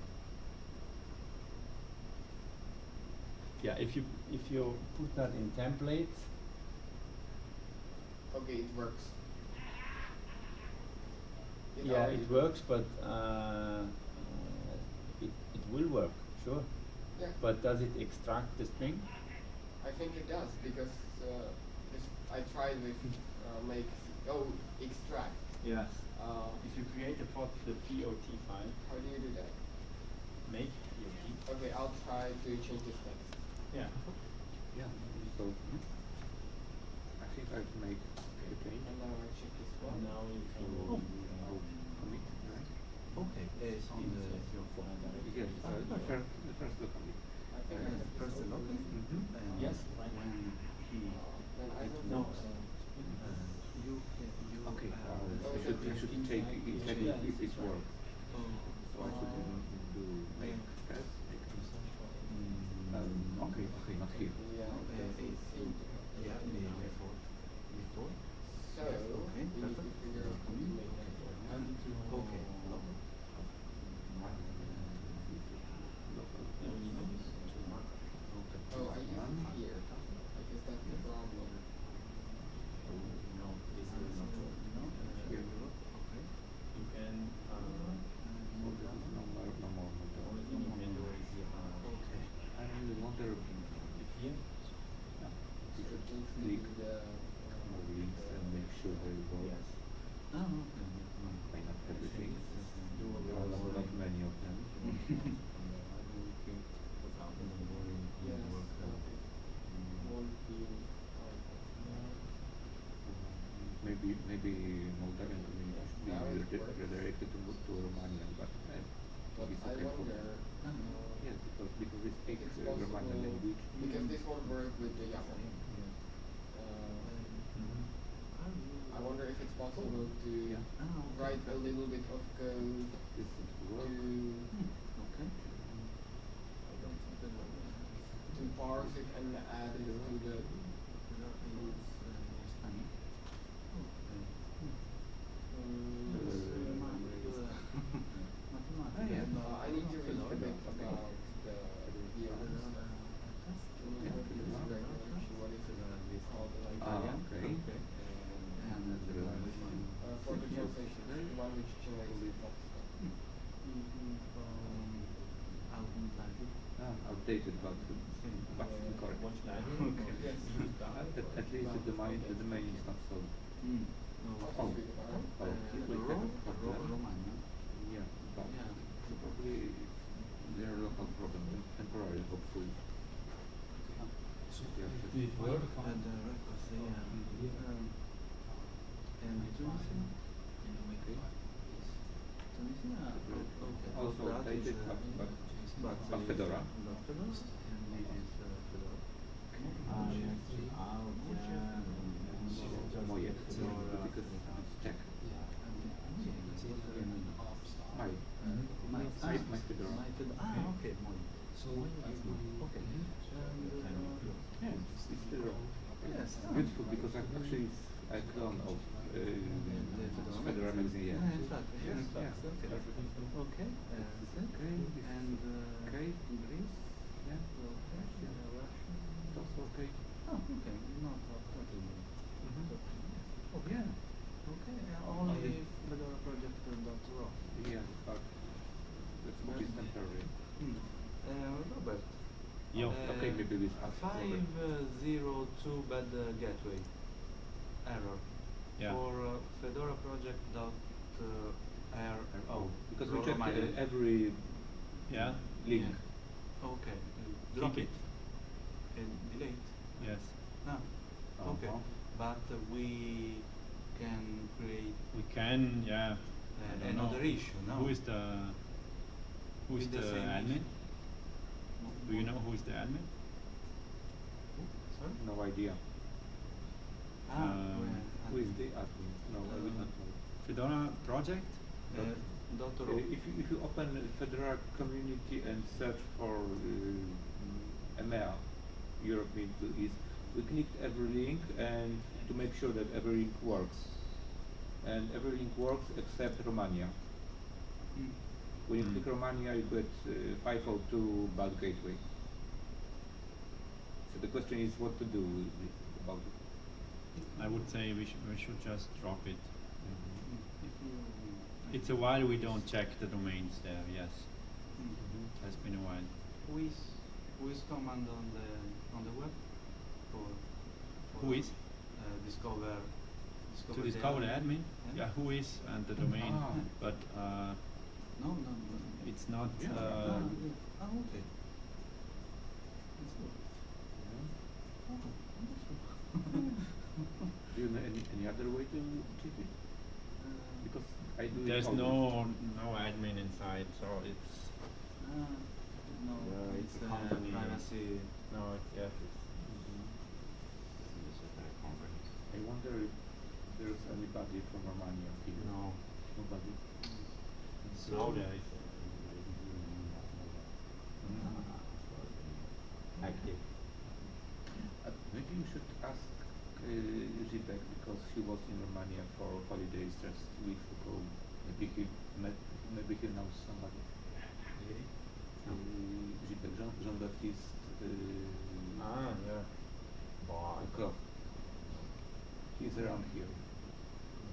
yeah, if you if you put that in templates,
Okay, it works. It
yeah, it works, but uh, uh, it it will work, sure.
Yeah.
But does it extract the string?
I think it does because uh, this, I tried with uh, make oh extract.
Yes.
Uh,
If you create a pot, the POT file,
how do you do that?
make POT.
Okay, I'll try to change this next.
Yeah.
Yeah. So hmm? I think I can make a change.
And now I check this one.
Now you can.
oh,
um,
commit, right?
Okay, it's on the your phone.
Yes, uh, the first the first look on it.
I think I have
first
this
the
open.
locus,
Mhm.
and
Yes, right.
when he
Then I
it
don't
knows,
know.
uh, you can you
Okay,
have
uh,
Oh,
I should I
okay.
should take it check
Yeah,
if it
it's right.
works. So I should
Uh,
do make
yeah.
test.
Mm,
Um, okay, okay, not here.
Yeah,
Uh,
doesn't
it-
seem to.
yeah, the- before before
So
Yes, okay,
we need to
perfect.
figure out how to make that work.
and okay local.
Local.
Yeah, we need to use two markers.
Okay.
Oh, I use
One.
it here. I guess that's the problem.
No, this is not true.
No,
Here.
okay.
You can, uh,
So this is no more, no more
the
model.
only thing you can do is, uh,
Okay.
I really wonder if
if here,
yeah,
So
we
it
should
needs to
click
the.
links and make sure they work.
yes.
Oh, okay.
May not everything. There are not, many of them.
From the library, click, without the library,
Yes,
work,
okay. Won't be.
Maybe maybe Moldavian community should be
it works.
redirected to, to Romanian, but uh,
But
it's okay for
uh,
Yes, because because we speak uh, Romanian language.
Because this won't work with the YAML. Uh,
Mhm.
I wonder if if it's possible to
Ah, okay.
write a little bit of code
This seems to work.
to
Okay.
to parse it and add it to the
Ah, yeah.
Uh, I need to read a bit about the the others. regulation, what is it called? Like,
Ah,
Italian?
okay.
And uh, the one
uh, for the translation, the one which generates the text.
But but correct.
Yes.
At, at, least the domain, the domain is not so.
Mm.
How to speak about it?
Oh,
Uh,
we have a problem.
Ro- Romania.
Yeah, but probably there are local problems, temporary, hopefully.
So
Yeah,
we work
And the records, yeah.
Um, and Tunisia? Tunisia? oh.
Also outdated,
is, uh,
but, but Fedora.
Doctors, and this is uh.
Ah. Ah, yeah.
Moje,
502 bad uh, gateway error
yeah.
for uh, Fedora project dot uh,
RO. Because we
check
uh, every
yeah
link. Yeah.
Okay, uh, drop
it.
it. and delete.
Yes.
No.
Oh.
Okay,
but we can create.
We can, yeah.
another
know.
issue. No.
Who is the who is
the,
the admin? Do you know who is the admin?
Sorry?
No idea.
ah,
Um,
well,
Who is the admin? No, I would not know.
Fedora project?
Uh, dot
Uh, if you if you open Fedora community and search for uh, EMEA, Europe Middle East, we clicked every link and to make sure that every link works. And every link works except Romania.
Hmm.
When you
Mm.
click Romania, you get uh, 502 bad gateway. So the question is what to do with it, about it.
I would say we should we should just drop it.
If you.
It's a while we don't check the domains there. Yes,
Mhm.
has been a while.
Who is who is command on the on the web for, for
Who is?
uh, discover discover
To discover the admin,
Yeah.
yeah, who is and the domain,
Ah.
but uh,
No, no, no.
it's not.
Yeah.
Uh,
yeah. ah, okay. That's good. Oh, wonderful.
Do you know any, any other way to check it?
Uh,
Because I do
there's
always.
no no admin inside, so it's
ah, no,
Yeah,
it's
it's a
uh,
company.
privacy.
no, it's yes, it's
I wonder if there's anybody from Romania here.
no.
Nobody.
Now there is.
Active. Uh, you should ask uh, Zipek because he was in Romania for holidays just weeks ago. Maybe he met, maybe he knows somebody. Uh, Zipek, Jean, Jean-Baptiste uh,
Ah, yeah. Boy.
He's around here.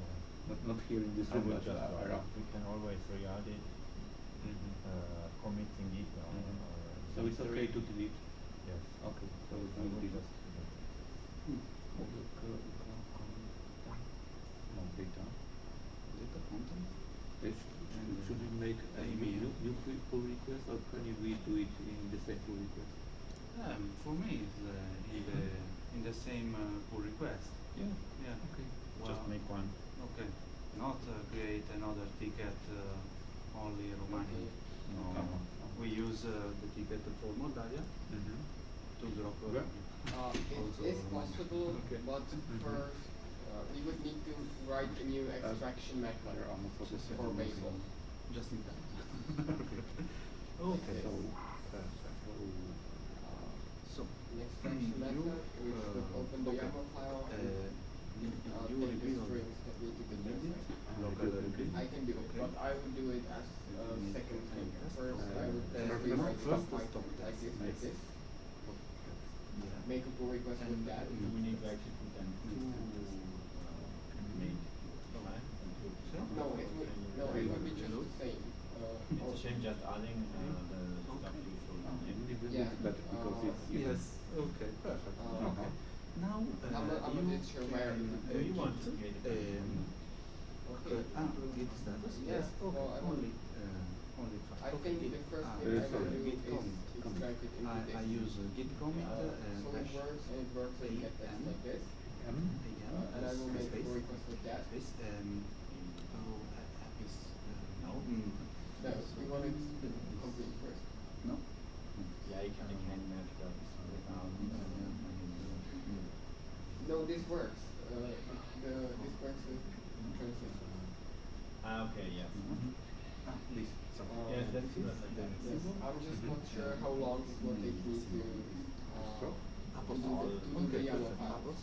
Yeah.
Not, not here in this
I
room, but
just
uh, around.
We can always re-add it,
Mhm.
uh, committing it.
Mhm.
uh,
So it's okay to delete?
Yes.
Okay, so
I
we
will just.
Hmm.
No data.
Data content.
Sh- sh-
And, uh,
should we make a new, new pu- pull request or can we do it in the same pull request?
Um, for me, it's uh, in the in the same uh, pull request.
Yeah.
Yeah.
Okay.
Just
Well,
make one.
Okay. Not uh, create another ticket uh, only Romania. No.
Uh-huh.
We use the ticket for Moldavia
Mm-hmm.
to drop. Uh,
Yeah.
Uh, it is
Romania.
possible,
Okay.
but
Mhm.
first uh, uh, we would need to write a new extraction method for Babel.
Just in time.
Okay.
So, perfect.
So,
An extraction
you,
method which would
uh,
open the. YAML file
Uh,
and uh, take the
reveal
strings that need to be
the
there.
unit, local unit.
I can do it,
Okay.
but I would do it as a
Mhm.
second thing.
First,
First, I
uh,
would
uh,
just
first-
rewrite
first
the
the
Python
stop
like
test.
this, like
Nice.
this.
Yeah.
Make a pull request
And
with that.
We need to actually put them to uh, make line and to
No, it would, no, it would be just the same. Uh,
It's a shame just adding uh, the stuff you showed on
And
it.
even
Yeah,
it's better because
uh,
it's you
Yes, okay, perfect.
Uh,
okay. Now, uh,
I'm not- I'm
you
yet sure where
can,
it-
uh,
you want
git,
to create a
um,
Okay.
uh, ah, git status,
Yeah,
yes, okay,
well,
only, uh, only.
I
okay.
think the first
Ah,
thing I
sorry.
will do is
commit, commit.
extract it into
I. I use uh, git commit
Uh,
uh, and
so it works and it works with gettext
AM.
like this.
M.
AM,
Uh, and I will make a
space,
pull request with that.
space, um, oh, uh, app is, uh, no,
No,
Yes.
we want it complete first.
no?
Yeah, you can, you can merge that without.
No, this works. Uh, the, this works with transition.
Ah, okay, yes.
Ah, this, so.
Uh,
Yes, that's good.
I'm just not sure how long it will take me to, uh,
So,
to do the, to do the
Okay,
YAML
perfect.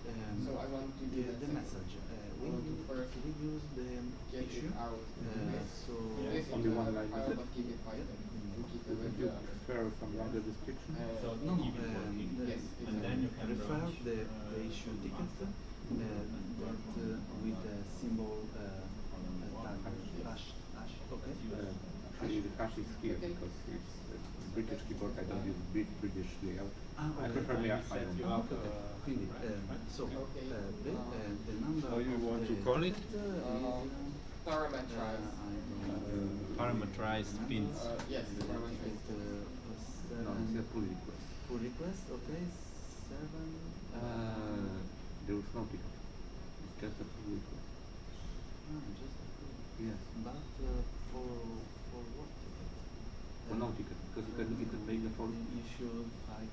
Um,
So I want to do
the,
that
the
second.
message. Uh, we,
I want to
use-
first
we use the
Get
issue.
it out.
Uh,
This,
so
this
Only
is
one line, is
file, but keep it Python. And keep it
Would you
the,
prefer some longer description?
uh,
So
no, no,
keep it
um,
working.
the-
Yes,
And then you can
refer
launch,
the,
uh,
the issue
the
ticket,
master.
uh, uh, with the symbol uh, uh, tag hash hash. Okay.
Uh, actually, the hash is here
Okay.
because it's uh, British keyboard. I don't use Brit- British layout.
Ah,
I prefer
And
me. I don't know.
Okay, okay.
uh,
Quindi,
right,
um,
right?
so uh, the, uh, the number
How you want to call it?
ticket, uh,
Uh,
is,
parameterize.
uh, I don't
Uh,
Parameterized spins.
Uh, yes,
The
parameterize.
ticket, uh, was
No, it's a pull request.
Pull request, okay, seven.
Uh, there was no ticket. It's just a pull request.
ah, just a pull.
Yes.
But uh, for for what ticket?
Or no ticket because you can you can make the full.
issue five.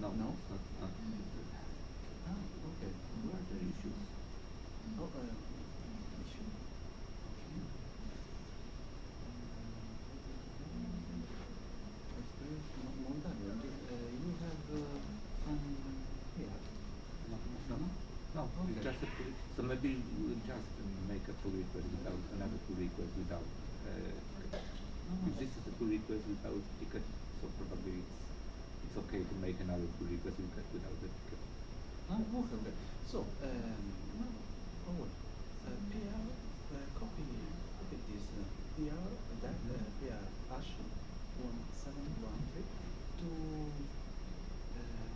No,
No?
it's not. not.
Ah, okay.
Where are the issues?
Oh, uh, issue. Okay. Experience Mo- Moldavia. Do, uh, you have uh, some here?
No, no, no. No, it's
Okay.
just a pull. So maybe we'll just make a pull request without another pull request without. Uh, if this is a pull request without ticket, so probably it's it's okay to make another pull request without without the ticket.
Ah, okay, okay. So, um, oh, wait. Uh, PR, uh, copy, copy this uh, PR, that uh, PR hash one seven one three to uh,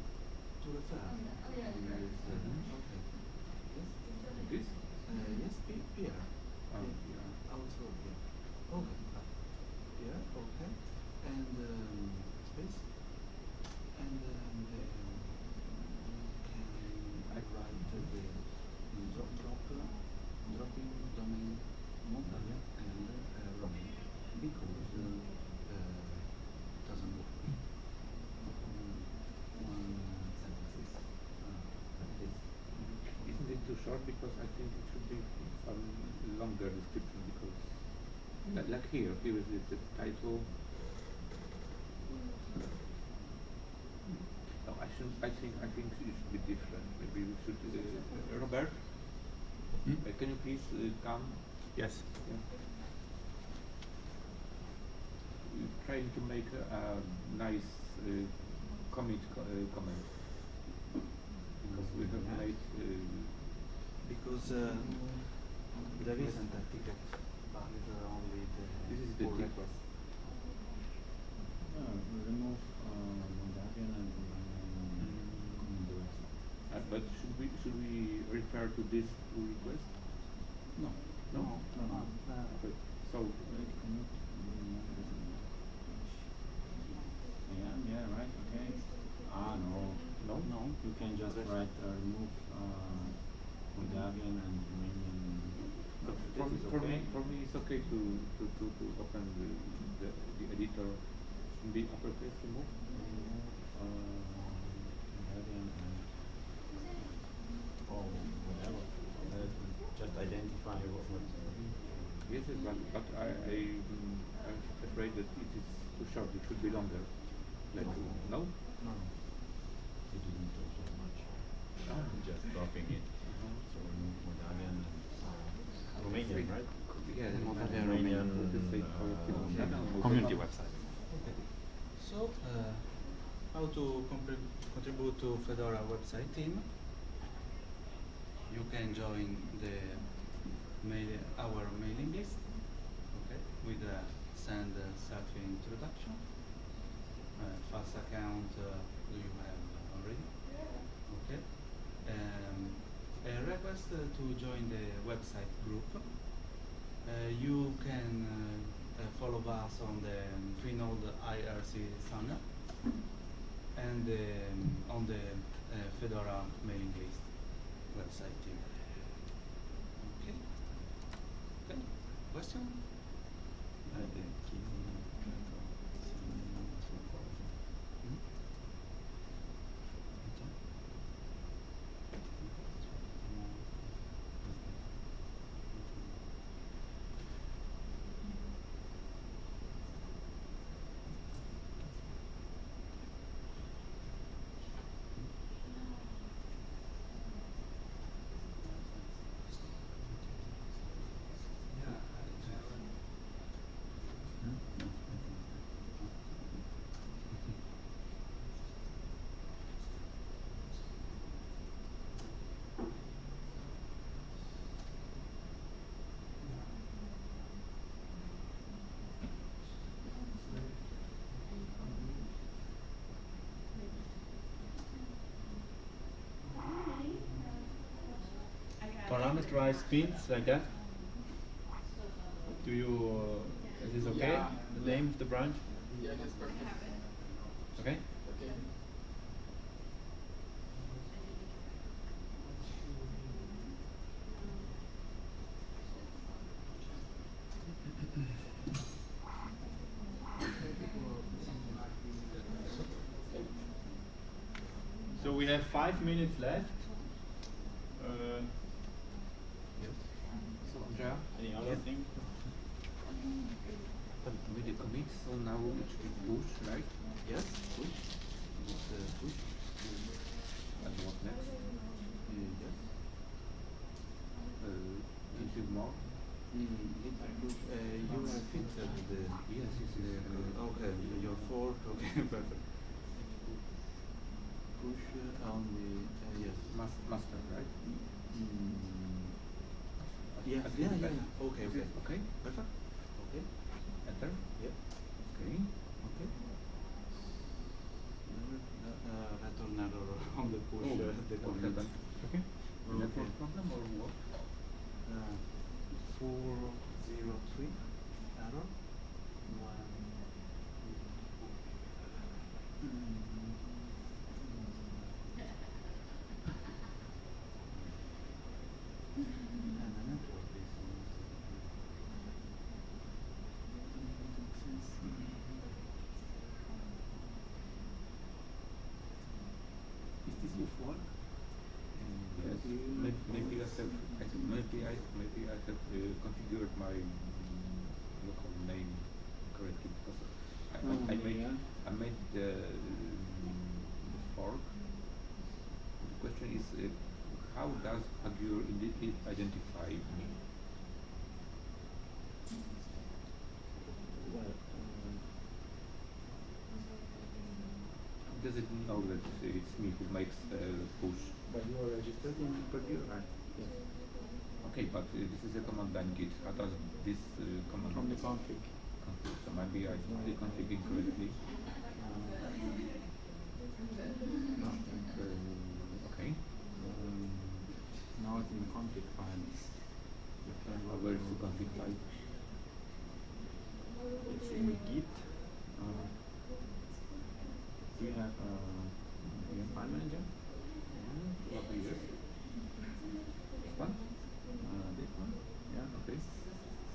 to refer.
Mhm.
Okay. Yes.
This?
Uh, yes, P PR.
Oh, yeah.
Also here. Okay. Uh, here. Okay. And um, space. And um, the, can I write the drop drop dropping domain Moldavia and uh, roaming because uh, uh, doesn't work. Um, one sentences. Uh, like this.
Isn't it too short? Because I think it should be some longer description because, like, like here, here is the, the title. No, I should. I think. I think it should be different. Maybe we should. Uh, Robert,
Hmm?
uh, can you please uh, come?
Yes.
Yeah. We're trying to make a, a nice uh, commit co- uh, comment because we have made. Uh,
Because uh, there isn't a ticket, but uh, only the.
This is the
pull
ticket.
request.
No, we remove uh, Moldavian and um, the rest.
Uh, but should we should we refer to this request?
No.
No?
No. No. Uh,
Okay. So
you? Yeah, yeah, right, okay. Ah, no.
no,
no.
You can just write uh, remove uh, Moldavian and Romanian.
So
This
for,
is
for me for me it's okay to to, to, to open the, the, the editor in the uppercase remove.
Remove uh, Moldavian and or whatever. Uh, just identify what.
what yes, yes, but, but I, I, am afraid that it is too short. It should be longer. Like, no.
no? No. It didn't talk so much.
Ah.
Just dropping it. So Moldavian and uh, Romanian, right?
Yeah,
the
Romanian,
Romanian
uh, community website. Okay.
So, uh, how to contribute to Fedora website team? You can join the mail, our mailing list, okay, with a send uh, self introduction. Uh, FAS account uh, do you have already? Yeah. Okay. Um, a request uh, to join the website group. Uh, you can uh, follow us on the um, Freenode IRC channel and um, on the Fedora mailing list website too. Okay. Okay. Question? Hmm?
Parameterize speeds like that. Do you? Uh, is this okay?
Yeah.
The name of the branch.
Yeah, that's perfect.
Okay.
Okay.
So we have five minutes left. Uh,
So, Andrea?
Any other thing?
But with the commit, so now it should be push, right?
Yes, push. It's uh, push.
And what next?
Uh, yes.
Uh, into more?
Mm. Uh, you have fixed the.
Yes, yes, yes.
Uh, okay, your fork. Okay, perfect. Push uh, on the. Uh, yes.
Mas- master, right?
Mm, yeah, yeah, yeah, yeah. Okay, okay.
Okay,
Perfect. Okay.
enter.
Yep.
Okay.
Okay. Uh, return error on the push.
Oh,
uh, the commit.
Okay. Network problem or what?
Uh, four zero three error. One. And the network is. Is this your fork?
Yes. Maybe, maybe I have, I think maybe I, maybe I have uh, configured my local name correctly because I, I, I
Oh,
made,
yeah.
I made the, the fork. The question is, uh, how does Pagure indi- identify me?
Well, uh,
How does it know that it's me who makes the push?
but you are registered in Pagure, right? Yes.
Okay, but uh, this is a command line git. How does this uh, command
From the config.
config? So maybe I did config incorrectly.
Uh,
Okay.
um, now it's in the config file. You can
Uh, where is the config file?
It's in Git. You have uh, have file manager?
Probably yes. This one?
Uh, this one? Yeah.
Okay.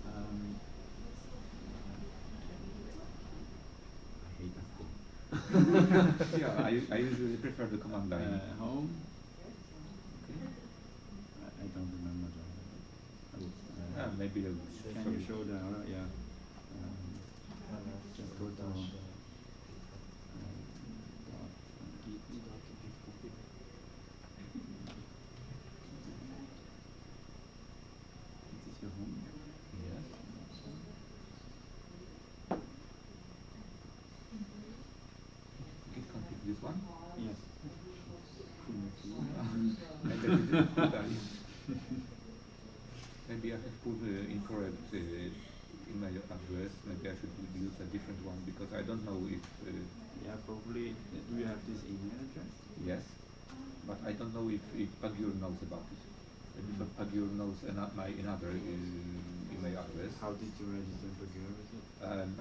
Um, I hate that thing.
yeah, I, I usually prefer the command line.
Uh, home.
okay.
I, I don't remember the. I would, uh,
Ah, maybe I
Can you show the, uh, yeah. Um, just go to, uh, dot, uh, git dot git copy. This is your home? Yes.
Git config this one.
Yes.
I bet it is totally. Maybe I have put uh, incorrect uh, email address. Maybe I should use a different one because I don't know if uh,
Yeah, probably, do you have this email address?
yes, but I don't know if, if Pagure knows about it. Maybe
Mm.
Pagure knows an, my another uh, email address.
How did you register Geo?
Um,